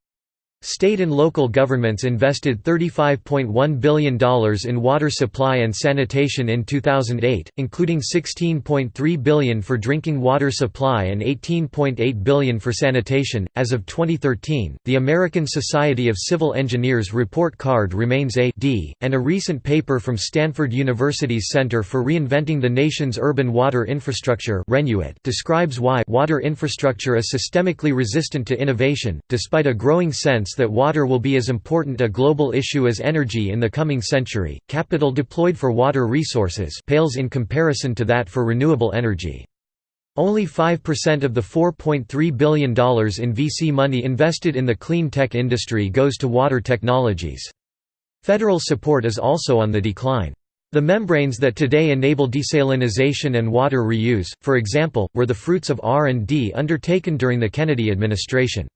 S1: State and local governments invested $35.1 billion in water supply and sanitation in 2008, including 16.3 billion for drinking water supply and 18.8 billion for sanitation. As of 2013, the American Society of Civil Engineers report card remains A D, and a recent paper from Stanford University's Center for Reinventing the Nation's Urban Water Infrastructure describes why water infrastructure is systemically resistant to innovation, despite a growing sense that water will be as important a global issue as energy in the coming century. Capital deployed for water resources pales in comparison to that for renewable energy. Only 5% of the $4.3 billion in VC money invested in the clean tech industry goes to water technologies. Federal support is also on the decline. The membranes that today enable desalinization and water reuse, for example, were the fruits of R&D undertaken during the Kennedy administration.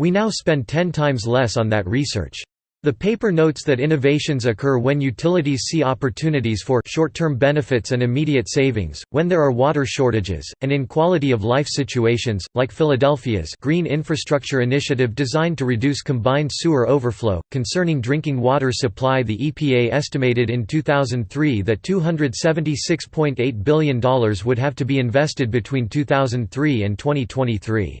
S1: We now spend 10 times less on that research. The paper notes that innovations occur when utilities see opportunities for short-term benefits and immediate savings, when there are water shortages, and in quality-of-life situations, like Philadelphia's Green Infrastructure Initiative designed to reduce combined sewer overflow. Concerning drinking water supply the EPA estimated in 2003 that $276.8 billion would have to be invested between 2003 and 2023.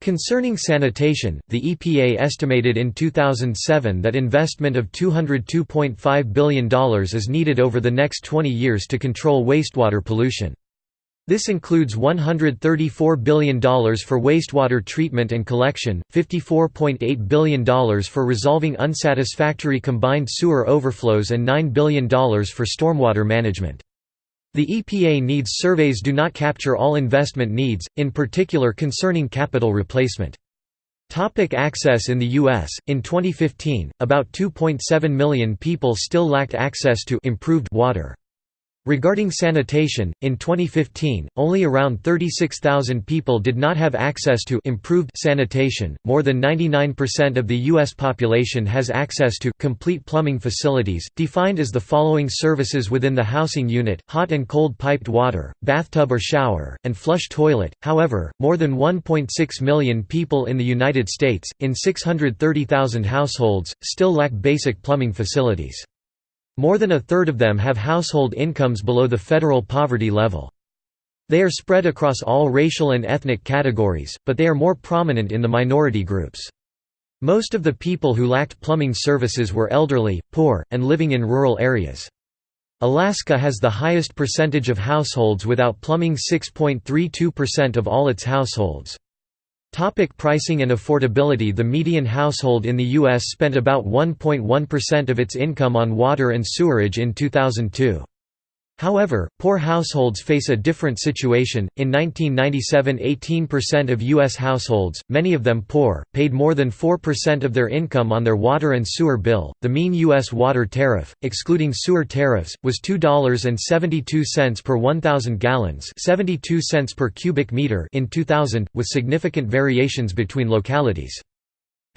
S1: Concerning sanitation, the EPA estimated in 2007 that investment of $202.5 billion is needed over the next 20 years to control wastewater pollution. This includes $134 billion for wastewater treatment and collection, $54.8 billion for resolving unsatisfactory combined sewer overflows and $9 billion for stormwater management. The EPA needs surveys do not capture all investment needs, in particular concerning capital replacement. Topic access in the U.S. In 2015, about 2.7 million people still lacked access to improved water. Regarding sanitation, in 2015, only around 36,000 people did not have access to improved sanitation. More than 99% of the U.S. population has access to complete plumbing facilities, defined as the following services within the housing unit hot and cold piped water, bathtub or shower, and flush toilet. However, more than 1.6 million people in the United States, in 630,000 households, still lack basic plumbing facilities. More than a third of them have household incomes below the federal poverty level. They are spread across all racial and ethnic categories, but they are more prominent in the minority groups. Most of the people who lacked plumbing services were elderly, poor, and living in rural areas. Alaska has the highest percentage of households without plumbing 6.32% of all its households. Topic pricing and affordability The median household in the U.S. spent about 1.1% of its income on water and sewerage in 2002. However, poor households face a different situation. In 1997, 18% of U.S. households, many of them poor, paid more than 4% of their income on their water and sewer bill. The mean U.S. water tariff, excluding sewer tariffs, was $2.72 per 1,000 gallons, 72 cents per cubic meter in 2000, with significant variations between localities.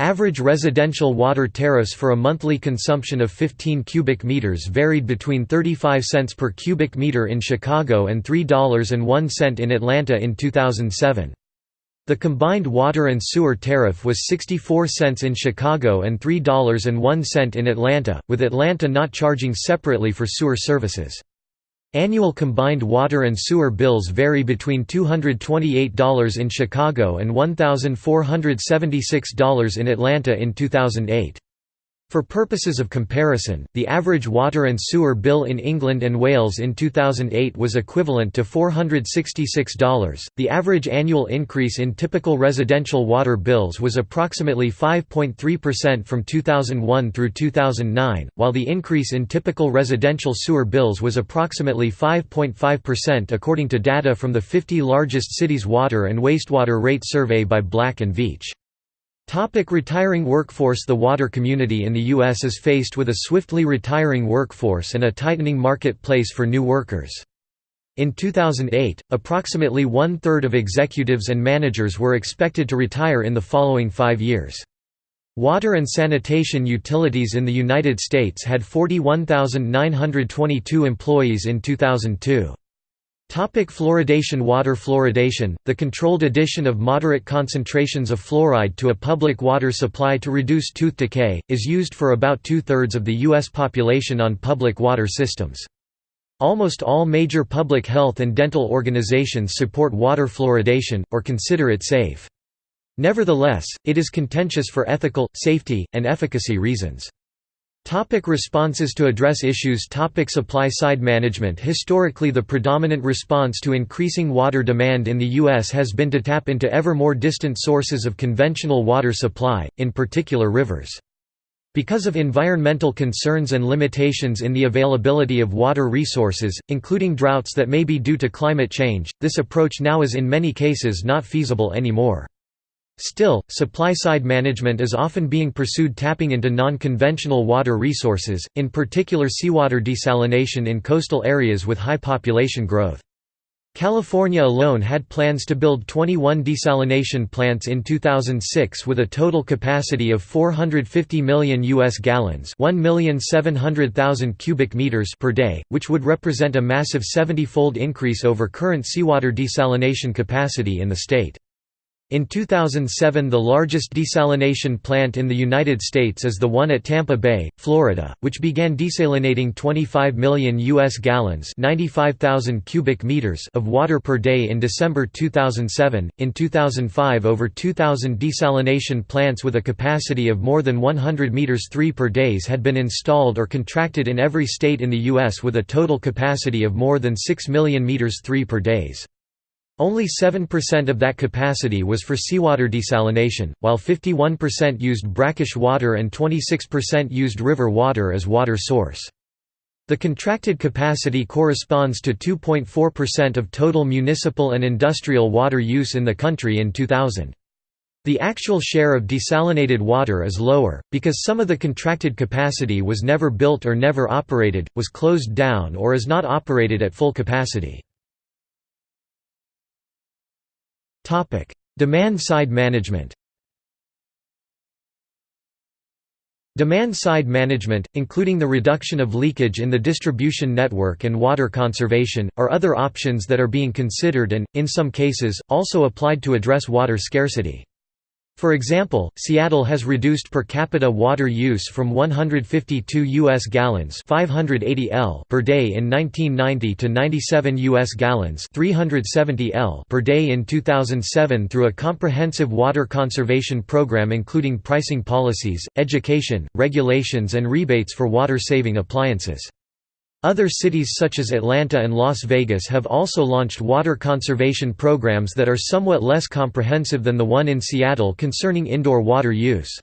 S1: Average residential water tariffs for a monthly consumption of 15 cubic meters varied between 35 cents per cubic meter in Chicago and $3.01 in Atlanta in 2007. The combined water and sewer tariff was 64 cents in Chicago and $3.01 in Atlanta, with Atlanta not charging separately for sewer services. Annual combined water and sewer bills vary between $228 in Chicago and $1,476 in Atlanta in 2008. For purposes of comparison, the average water and sewer bill in England and Wales in 2008 was equivalent to $466. The average annual increase in typical residential water bills was approximately 5.3% from 2001 through 2009, while the increase in typical residential sewer bills was approximately 5.5% according to data from the 50 largest cities water and wastewater rate survey by Black & Veatch. Topic retiring workforce The water community in the U.S. is faced with a swiftly retiring workforce and a tightening marketplace for new workers. In 2008, approximately one-third of executives and managers were expected to retire in the following five years. Water and sanitation utilities in the United States had 41,922 employees in 2002. Topic fluoridation Water fluoridation, the controlled addition of moderate concentrations of fluoride to a public water supply to reduce tooth decay, is used for about two-thirds of the U.S. population on public water systems. Almost all major public health and dental organizations support water fluoridation, or consider it safe. Nevertheless, it is contentious for ethical, safety, and efficacy reasons. Topic responses to address issues Topic Supply side management Historically the predominant response to increasing water demand in the U.S. has been to tap into ever more distant sources of conventional water supply, in particular rivers. Because of environmental concerns and limitations in the availability of water resources, including droughts that may be due to climate change, this approach now is in many cases not feasible anymore. Still, supply-side management is often being pursued tapping into non-conventional water resources, in particular seawater desalination in coastal areas with high population growth. California alone had plans to build 21 desalination plants in 2006 with a total capacity of 450 million US gallons, 1,700,000 cubic meters per day, which would represent a massive 70-fold increase over current seawater desalination capacity in the state. In 2007 the largest desalination plant in the United States is the one at Tampa Bay, Florida, which began desalinating 25 million U.S. gallons 95,000 cubic meters of water per day in December 2007. In 2005 over 2,000 desalination plants with a capacity of more than 100 meters 3 per days had been installed or contracted in every state in the U.S. with a total capacity of more than 6 million meters 3 per days. Only 7% of that capacity was for seawater desalination, while 51% used brackish water and 26% used river water as water source. The contracted capacity corresponds to 2.4% of total municipal and industrial water use in the country in 2000. The actual share of desalinated water is lower, because some of the contracted capacity was never built or never operated, was closed down or is not operated at full capacity. Demand-side management Demand-side management, including the reduction of leakage in the distribution network and water conservation, are other options that are being considered and, in some cases, also applied to address water scarcity. For example, Seattle has reduced per capita water use from 152 US gallons, 580 L per day in 1990 to 97 US gallons, 370 L per day in 2007 through a comprehensive water conservation program including pricing policies, education, regulations and rebates for water-saving appliances. Other cities such as Atlanta and Las Vegas have also launched water conservation programs that are somewhat less comprehensive than the one in Seattle concerning indoor water use.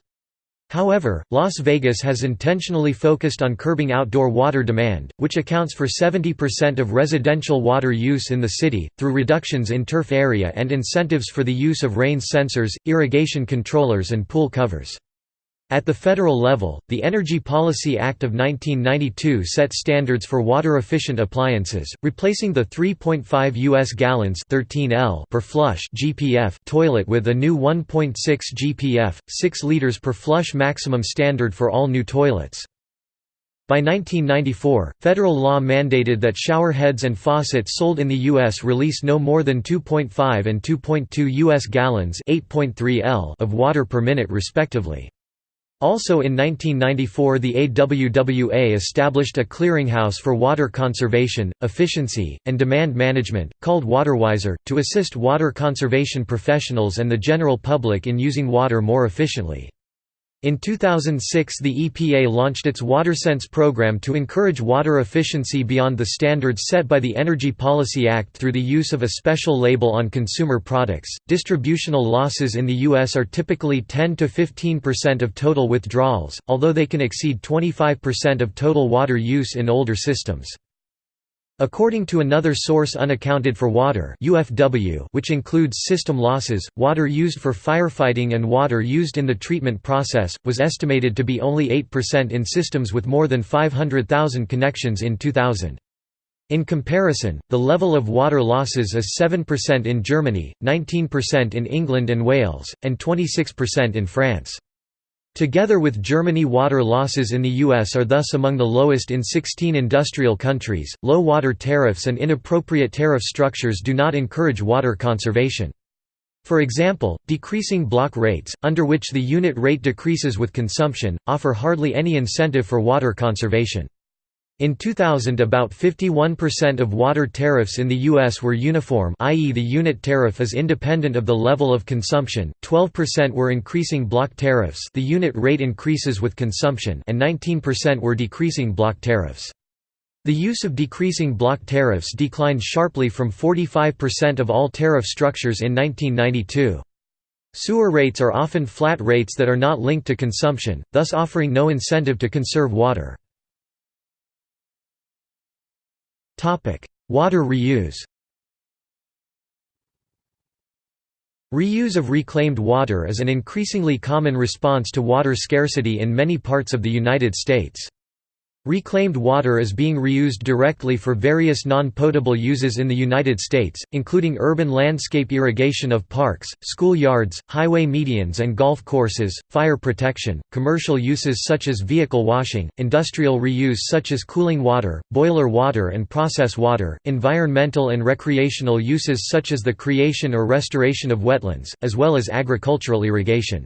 S1: However, Las Vegas has intentionally focused on curbing outdoor water demand, which accounts for 70% of residential water use in the city, through reductions in turf area and incentives for the use of rain sensors, irrigation controllers and pool covers. At the federal level, the Energy Policy Act of 1992 set standards for water-efficient appliances, replacing the 3.5 US gallons 13 L per flush GPF toilet with a new 1.6 GPF, 6 liters per flush maximum standard for all new toilets. By 1994, federal law mandated that shower heads and faucets sold in the U.S. release no more than 2.5 and 2.2 U.S. gallons 8.3 L of water per minute respectively. Also in 1994 the AWWA established a clearinghouse for water conservation, efficiency, and demand management, called WaterWiser, to assist water conservation professionals and the general public in using water more efficiently. In 2006 the EPA launched its WaterSense program to encourage water efficiency beyond the standards set by the Energy Policy Act through the use of a special label on consumer products. Distributional losses in the US are typically 10 to 15% of total withdrawals, although they can exceed 25% of total water use in older systems. According to another source unaccounted for water UFW which includes system losses, water used for firefighting and water used in the treatment process, was estimated to be only 8% in systems with more than 500,000 connections in 2000. In comparison, the level of water losses is 7% in Germany, 19% in England and Wales, and 26% in France. Together with Germany water losses in the US are thus among the lowest in 16 industrial countries. Low water tariffs and inappropriate tariff structures do not encourage water conservation. For example, decreasing block rates, under which the unit rate decreases with consumption, offer hardly any incentive for water conservation. In 2000 about 51% of water tariffs in the US were uniform i.e. the unit tariff is independent of the level of consumption, 12% were increasing block tariffs the unit rate increases with consumption and 19% were decreasing block tariffs. The use of decreasing block tariffs declined sharply from 45% of all tariff structures in 1992. Sewer rates are often flat rates that are not linked to consumption, thus offering no incentive to conserve water. Water reuse Reuse of reclaimed water is an increasingly common response to water scarcity in many parts of the United States. Reclaimed water is being reused directly for various non-potable uses in the United States, including urban landscape irrigation of parks, school yards, highway medians and golf courses, fire protection, commercial uses such as vehicle washing, industrial reuse such as cooling water, boiler water and process water, environmental and recreational uses such as the creation or restoration of wetlands, as well as agricultural irrigation.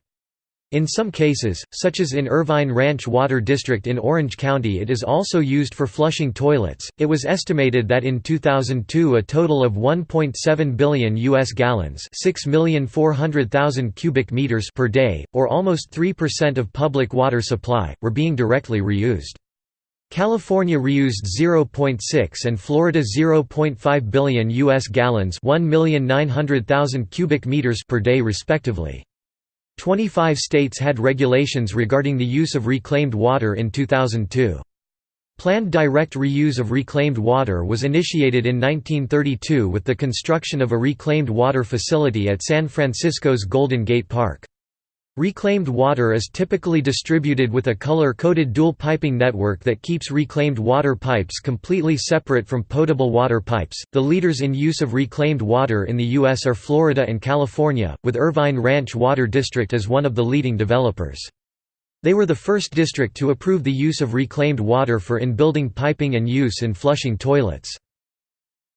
S1: In some cases, such as in Irvine Ranch Water District in Orange County it is also used for flushing toilets. It was estimated that in 2002 a total of 1.7 billion US gallons, 6,400,000 cubic meters per day, or almost 3% of public water supply, were being directly reused. California reused 0.6 and Florida 0.5 billion US gallons, 1,900,000 cubic meters per day respectively. 25 states had regulations regarding the use of reclaimed water in 2002. Planned direct reuse of reclaimed water was initiated in 1932 with the construction of a reclaimed water facility at San Francisco's Golden Gate Park. Reclaimed water is typically distributed with a color-coded dual piping network that keeps reclaimed water pipes completely separate from potable water pipes. The leaders in use of reclaimed water in the U.S. are Florida and California, with Irvine Ranch Water District as one of the leading developers. They were the first district to approve the use of reclaimed water for in-building piping and use in flushing toilets.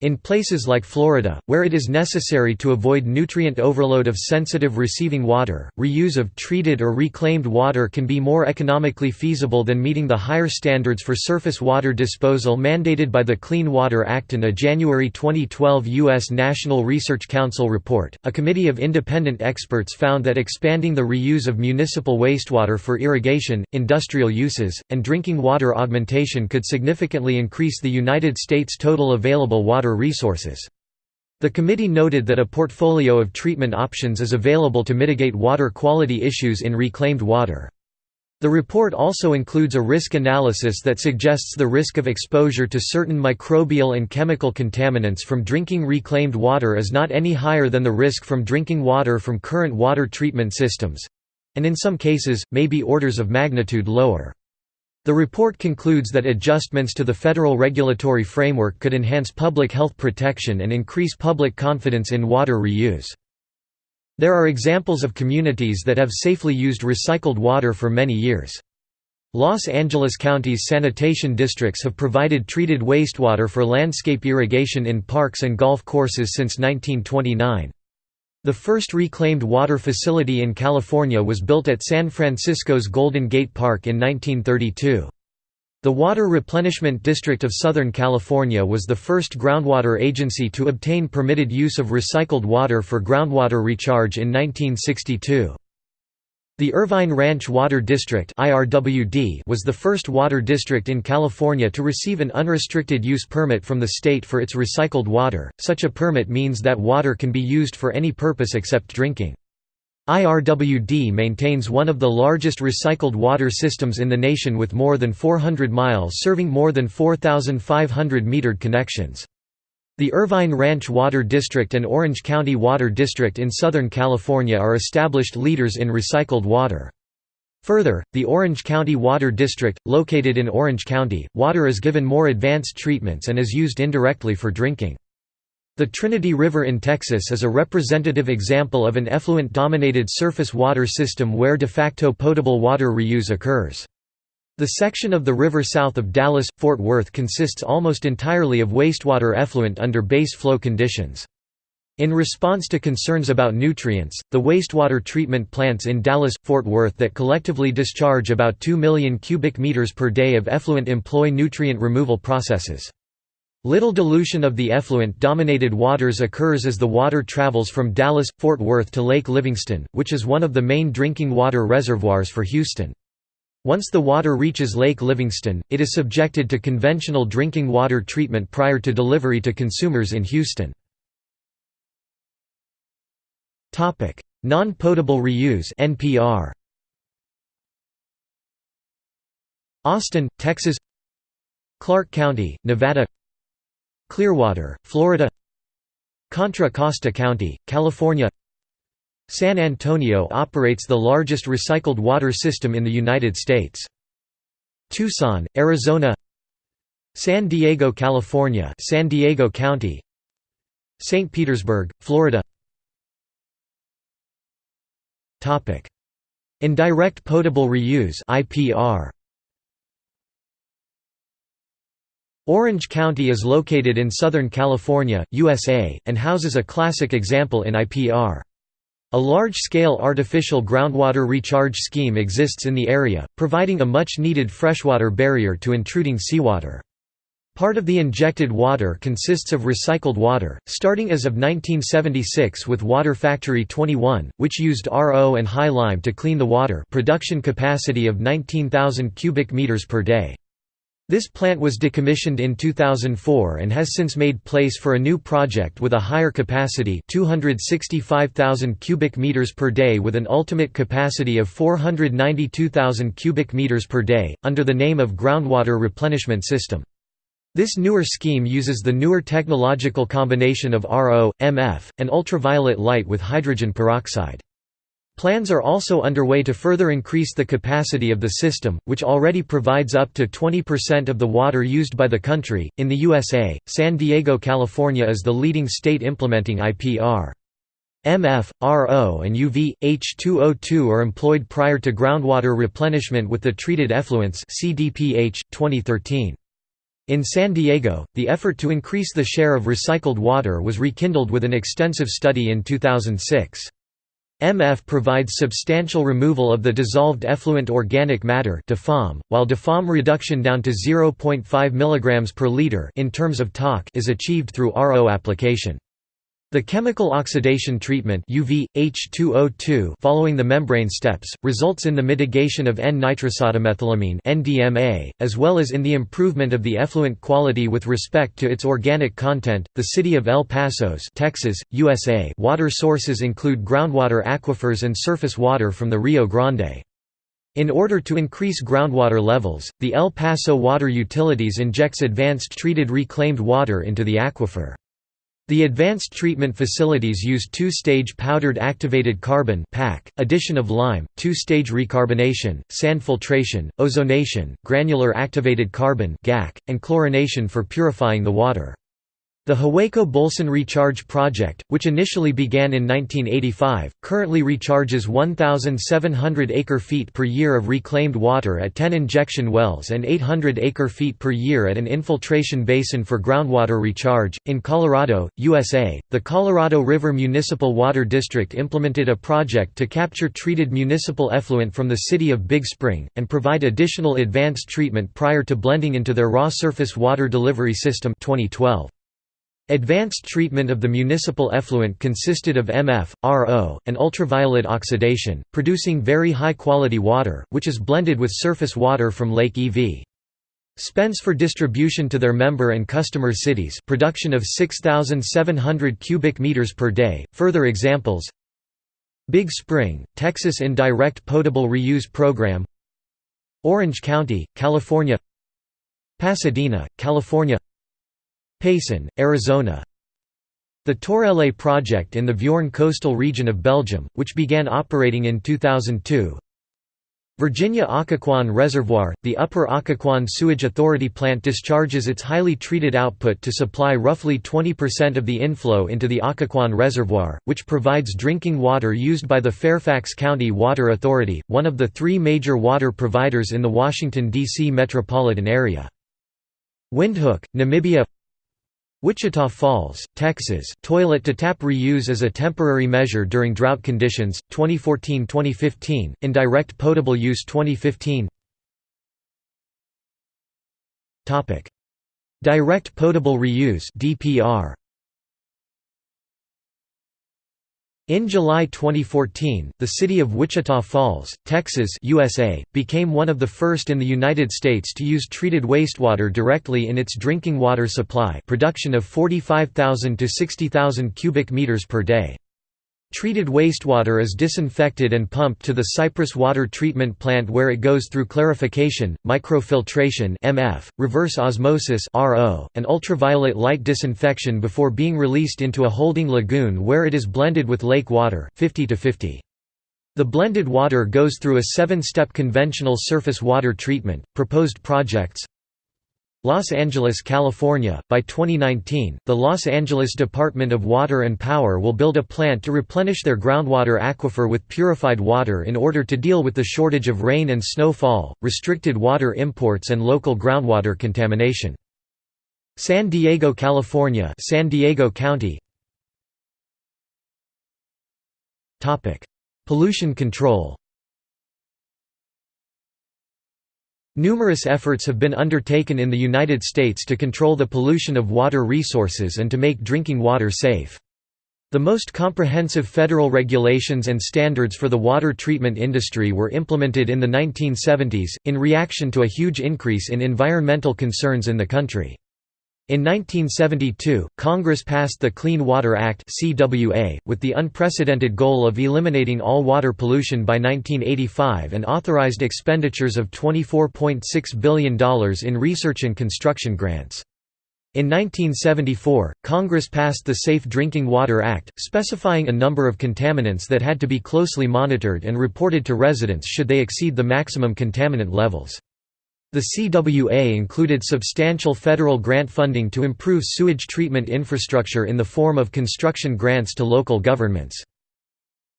S1: In places like Florida, where it is necessary to avoid nutrient overload of sensitive receiving water, reuse of treated or reclaimed water can be more economically feasible than meeting the higher standards for surface water disposal mandated by the Clean Water Act and a January 2012 U.S. National Research Council report. A committee of independent experts found that expanding the reuse of municipal wastewater for irrigation, industrial uses, and drinking water augmentation could significantly increase the United States' total available water water resources. The committee noted that a portfolio of treatment options is available to mitigate water quality issues in reclaimed water. The report also includes a risk analysis that suggests the risk of exposure to certain microbial and chemical contaminants from drinking reclaimed water is not any higher than the risk from drinking water from current water treatment systems—and in some cases, may be orders of magnitude lower. The report concludes that adjustments to the federal regulatory framework could enhance public health protection and increase public confidence in water reuse. There are examples of communities that have safely used recycled water for many years. Los Angeles County's sanitation districts have provided treated wastewater for landscape irrigation in parks and golf courses since 1929. The first reclaimed water facility in California was built at San Francisco's Golden Gate Park in 1932. The Water Replenishment District of Southern California was the first groundwater agency to obtain permitted use of recycled water for groundwater recharge in 1962. The Irvine Ranch Water District was the first water district in California to receive an unrestricted use permit from the state for its recycled water. Such a permit means that water can be used for any purpose except drinking. IRWD maintains one of the largest recycled water systems in the nation with more than 400 miles serving more than 4,500 metered connections. The Irvine Ranch Water District and Orange County Water District in Southern California are established leaders in recycled water. Further, the Orange County Water District, located in Orange County, water is given more advanced treatments and is used indirectly for drinking. The Trinity River in Texas is a representative example of an effluent-dominated surface water system where de facto potable water reuse occurs. The section of the river south of Dallas-Fort Worth consists almost entirely of wastewater effluent under base flow conditions. In response to concerns about nutrients, the wastewater treatment plants in Dallas-Fort Worth that collectively discharge about 2 million cubic meters per day of effluent employ nutrient removal processes. Little dilution of the effluent-dominated waters occurs as the water travels from Dallas-Fort Worth to Lake Livingston, which is one of the main drinking water reservoirs for Houston. Once the water reaches Lake Livingston, it is subjected to conventional drinking water treatment prior to delivery to consumers in Houston. Non-potable reuse (NPR). Austin, Texas. Clark County, Nevada. Clearwater, Florida. Contra Costa County, California. San Antonio operates the largest recycled water system in the United States. Tucson, Arizona San Diego, California San Diego County St. Petersburg, Florida Indirect potable reuse IPR Orange County is located in Southern California, USA, and houses a classic example in IPR. A large-scale artificial groundwater recharge scheme exists in the area, providing a much-needed freshwater barrier to intruding seawater. Part of the injected water consists of recycled water, starting as of 1976 with Water Factory 21, which used RO and high lime to clean the water production capacity of 19,000 cubic meters per day. This plant was decommissioned in 2004 and has since made place for a new project with a higher capacity 265,000 cubic meters per day with an ultimate capacity of 492,000 cubic meters per day, under the name of Groundwater Replenishment System. This newer scheme uses the newer technological combination of RO, MF, and ultraviolet light with hydrogen peroxide. Plans are also underway to further increase the capacity of the system, which already provides up to 20% of the water used by the country. In the USA, San Diego, California is the leading state implementing IPR. MF, RO, and UV, H2O2 are employed prior to groundwater replenishment with the treated effluents CDPH, 2013. In San Diego, the effort to increase the share of recycled water was rekindled with an extensive study in 2006. MF provides substantial removal of the dissolved effluent organic matter DEFOM, while DEFOM reduction down to 0.5 mg per liter in terms of TOC is achieved through RO application. The chemical oxidation treatment UV, H2O2 following the membrane steps, results in the mitigation of N-nitrosodimethylamine NDMA, as well as in the improvement of the effluent quality with respect to its organic content. The city of El Paso's Texas, USA water sources include groundwater aquifers and surface water from the Rio Grande. In order to increase groundwater levels, the El Paso Water Utilities injects advanced treated reclaimed water into the aquifer. The advanced treatment facilities use two-stage powdered activated carbon addition of lime, two-stage recarbonation, sand filtration, ozonation, granular activated carbon and chlorination for purifying the water. The Hueco-Bolson Recharge Project, which initially began in 1985, currently recharges 1,700 acre-feet per year of reclaimed water at 10 injection wells and 800 acre-feet per year at an infiltration basin for groundwater recharge. In Colorado, USA, the Colorado River Municipal Water District implemented a project to capture treated municipal effluent from the city of Big Spring, and provide additional advanced treatment prior to blending into their raw surface water delivery system 2012. Advanced treatment of the municipal effluent consisted of MF, RO, and ultraviolet oxidation, producing very high-quality water, which is blended with surface water from Lake E.V. Spence for distribution to their member and customer cities production of 6,700 cubic meters per day. Further examples Big Spring, Texas Indirect Potable Reuse Program Orange County, California Pasadena, California Payson, Arizona The Torreele project in the Viorne coastal region of Belgium, which began operating in 2002 Virginia Occoquan Reservoir – The Upper Occoquan Sewage Authority plant discharges its highly treated output to supply roughly 20% of the inflow into the Occoquan Reservoir, which provides drinking water used by the Fairfax County Water Authority, one of the three major water providers in the Washington, D.C. metropolitan area. Windhoek, Namibia Wichita Falls, Texas toilet-to-tap reuse as a temporary measure during drought conditions, 2014–2015, indirect potable use 2015 Direct potable reuse DPR In July 2014, the city of Wichita Falls, Texas USA, became one of the first in the United States to use treated wastewater directly in its drinking water supply production of 45,000 to 60,000 cubic meters per day. Treated wastewater is disinfected and pumped to the Cypress Water Treatment Plant where it goes through clarification, microfiltration (MF), reverse osmosis (RO), and ultraviolet light disinfection before being released into a holding lagoon where it is blended with lake water 50 to 50. The blended water goes through a seven-step conventional surface water treatment. Proposed projects Los Angeles, California. By 2019, the Los Angeles Department of Water and Power will build a plant to replenish their groundwater aquifer with purified water in order to deal with the shortage of rain and snowfall, restricted water imports and local groundwater contamination. San Diego, California, San Diego County. Topic: Pollution control. Numerous efforts have been undertaken in the United States to control the pollution of water resources and to make drinking water safe. The most comprehensive federal regulations and standards for the water treatment industry were implemented in the 1970s, in reaction to a huge increase in environmental concerns in the country. In 1972, Congress passed the Clean Water Act (CWA) with the unprecedented goal of eliminating all water pollution by 1985 and authorized expenditures of $24.6 billion in research and construction grants. In 1974, Congress passed the Safe Drinking Water Act, specifying a number of contaminants that had to be closely monitored and reported to residents should they exceed the maximum contaminant levels. The CWA included substantial federal grant funding to improve sewage treatment infrastructure in the form of construction grants to local governments.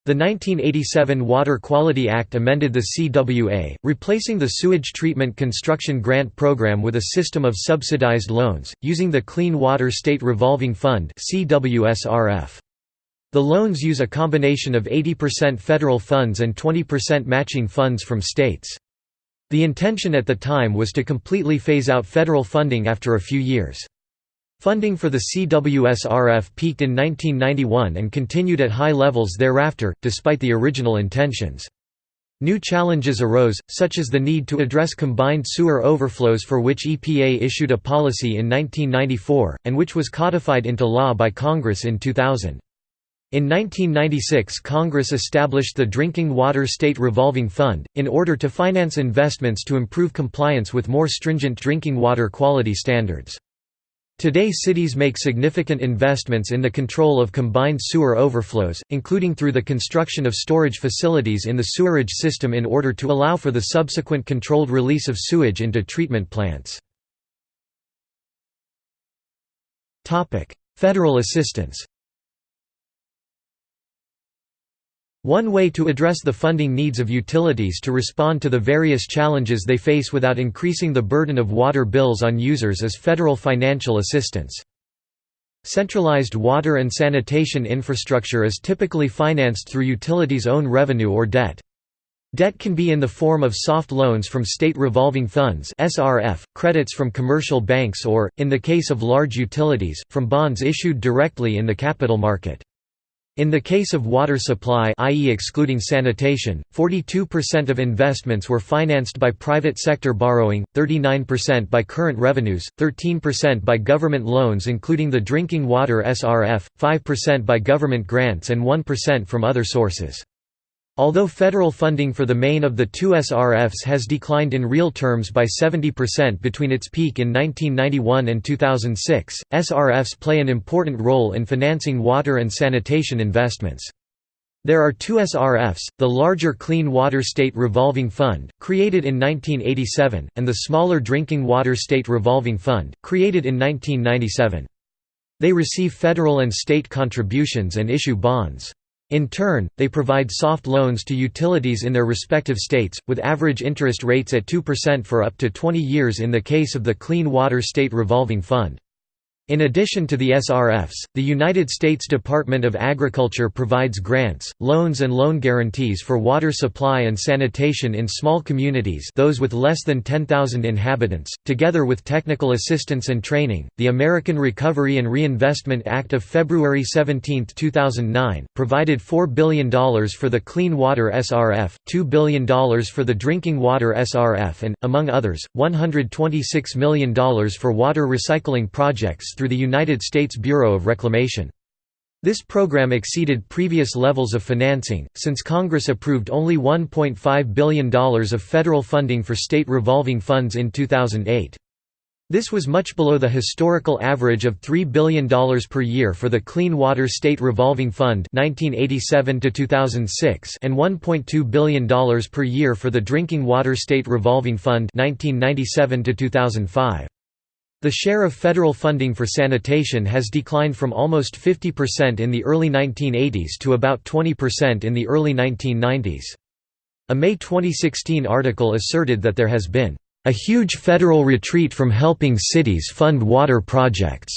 S1: The 1987 Water Quality Act amended the CWA, replacing the sewage treatment construction grant program with a system of subsidized loans, using the Clean Water State Revolving Fund The loans use a combination of 80% federal funds and 20% matching funds from states. The intention at the time was to completely phase out federal funding after a few years. Funding for the CWSRF peaked in 1991 and continued at high levels thereafter, despite the original intentions. New challenges arose, such as the need to address combined sewer overflows for which EPA issued a policy in 1994, and which was codified into law by Congress in 2000. In 1996 Congress established the Drinking Water State Revolving Fund, in order to finance investments to improve compliance with more stringent drinking water quality standards. Today cities make significant investments in the control of combined sewer overflows, including through the construction of storage facilities in the sewerage system in order to allow for the subsequent controlled release of sewage into treatment plants. Federal assistance One way to address the funding needs of utilities to respond to the various challenges they face without increasing the burden of water bills on users is federal financial assistance. Centralized water and sanitation infrastructure is typically financed through utilities' own revenue or debt. Debt can be in the form of soft loans from state revolving funds (SRF), credits from commercial banks or, in the case of large utilities, from bonds issued directly in the capital market. In the case of water supply i.e. excluding sanitation, 42% of investments were financed by private sector borrowing, 39% by current revenues, 13% by government loans including the Drinking Water SRF, 5% by government grants and 1% from other sources. Although federal funding for the main of the two SRFs has declined in real terms by 70% between its peak in 1991 and 2006, SRFs play an important role in financing water and sanitation investments. There are two SRFs, the larger Clean Water State Revolving Fund, created in 1987, and the smaller Drinking Water State Revolving Fund, created in 1997. They receive federal and state contributions and issue bonds. In turn, they provide soft loans to utilities in their respective states, with average interest rates at 2% for up to 20 years in the case of the Clean Water State Revolving Fund. In addition to the SRFs, the United States Department of Agriculture provides grants, loans and loan guarantees for water supply and sanitation in small communities those with less than 10,000 inhabitants, together with technical assistance and training. The American Recovery and Reinvestment Act of February 17, 2009, provided $4 billion for the Clean Water SRF, $2 billion for the Drinking Water SRF and, among others, $126 million for water recycling projects through the United States Bureau of Reclamation. This program exceeded previous levels of financing, since Congress approved only $1.5 billion of federal funding for state revolving funds in 2008. This was much below the historical average of $3 billion per year for the Clean Water State Revolving Fund 1987 and $1.2 billion per year for the Drinking Water State Revolving Fund 1997 -2005. The share of federal funding for sanitation has declined from almost 50% in the early 1980s to about 20% in the early 1990s. A May 2016 article asserted that there has been a huge federal retreat from helping cities fund water projects,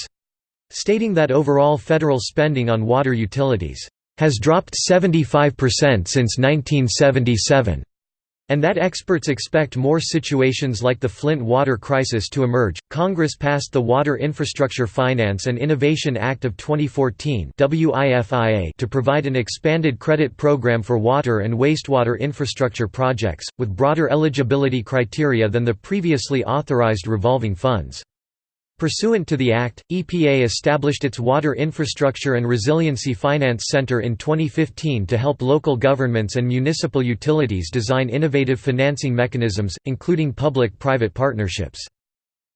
S1: stating that overall federal spending on water utilities has dropped 75% since 1977. And that experts expect more situations like the Flint water crisis to emerge. Congress passed the Water Infrastructure Finance and Innovation Act of 2014 (WIFIA) to provide an expanded credit program for water and wastewater infrastructure projects with broader eligibility criteria than the previously authorized revolving funds. Pursuant to the Act, EPA established its Water Infrastructure and Resiliency Finance Center in 2015 to help local governments and municipal utilities design innovative financing mechanisms, including public-private partnerships.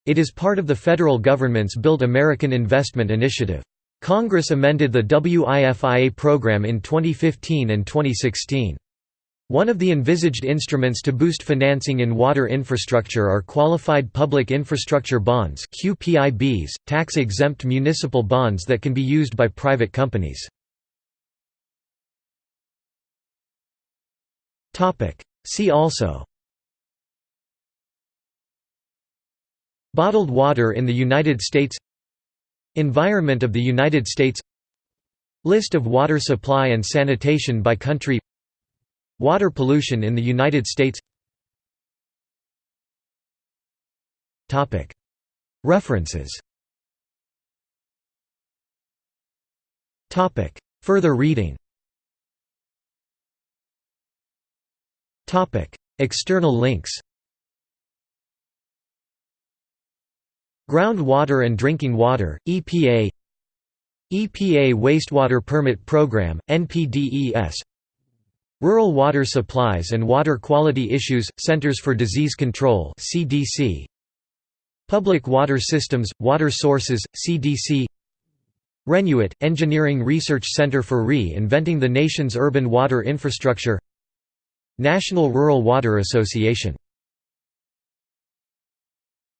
S1: It is part of the federal government's Build American Investment Initiative. Congress amended the WIFIA program in 2015 and 2016. One of the envisaged instruments to boost financing in water infrastructure are Qualified Public Infrastructure Bonds QPIBs, tax-exempt municipal bonds that can be used by private companies. See also Bottled water in the United States Environment of the United States List of water supply and sanitation by country Water pollution in the United States. References. Further reading. External links. Groundwater and Drinking Water, EPA EPA Wastewater Permit Program, NPDES Rural Water Supplies and Water Quality Issues – Centers for Disease Control CDC. Public Water Systems – Water Sources – CDC ReNUWIt – Engineering Research Center for Re-Inventing the Nation's Urban Water Infrastructure. National Rural Water Association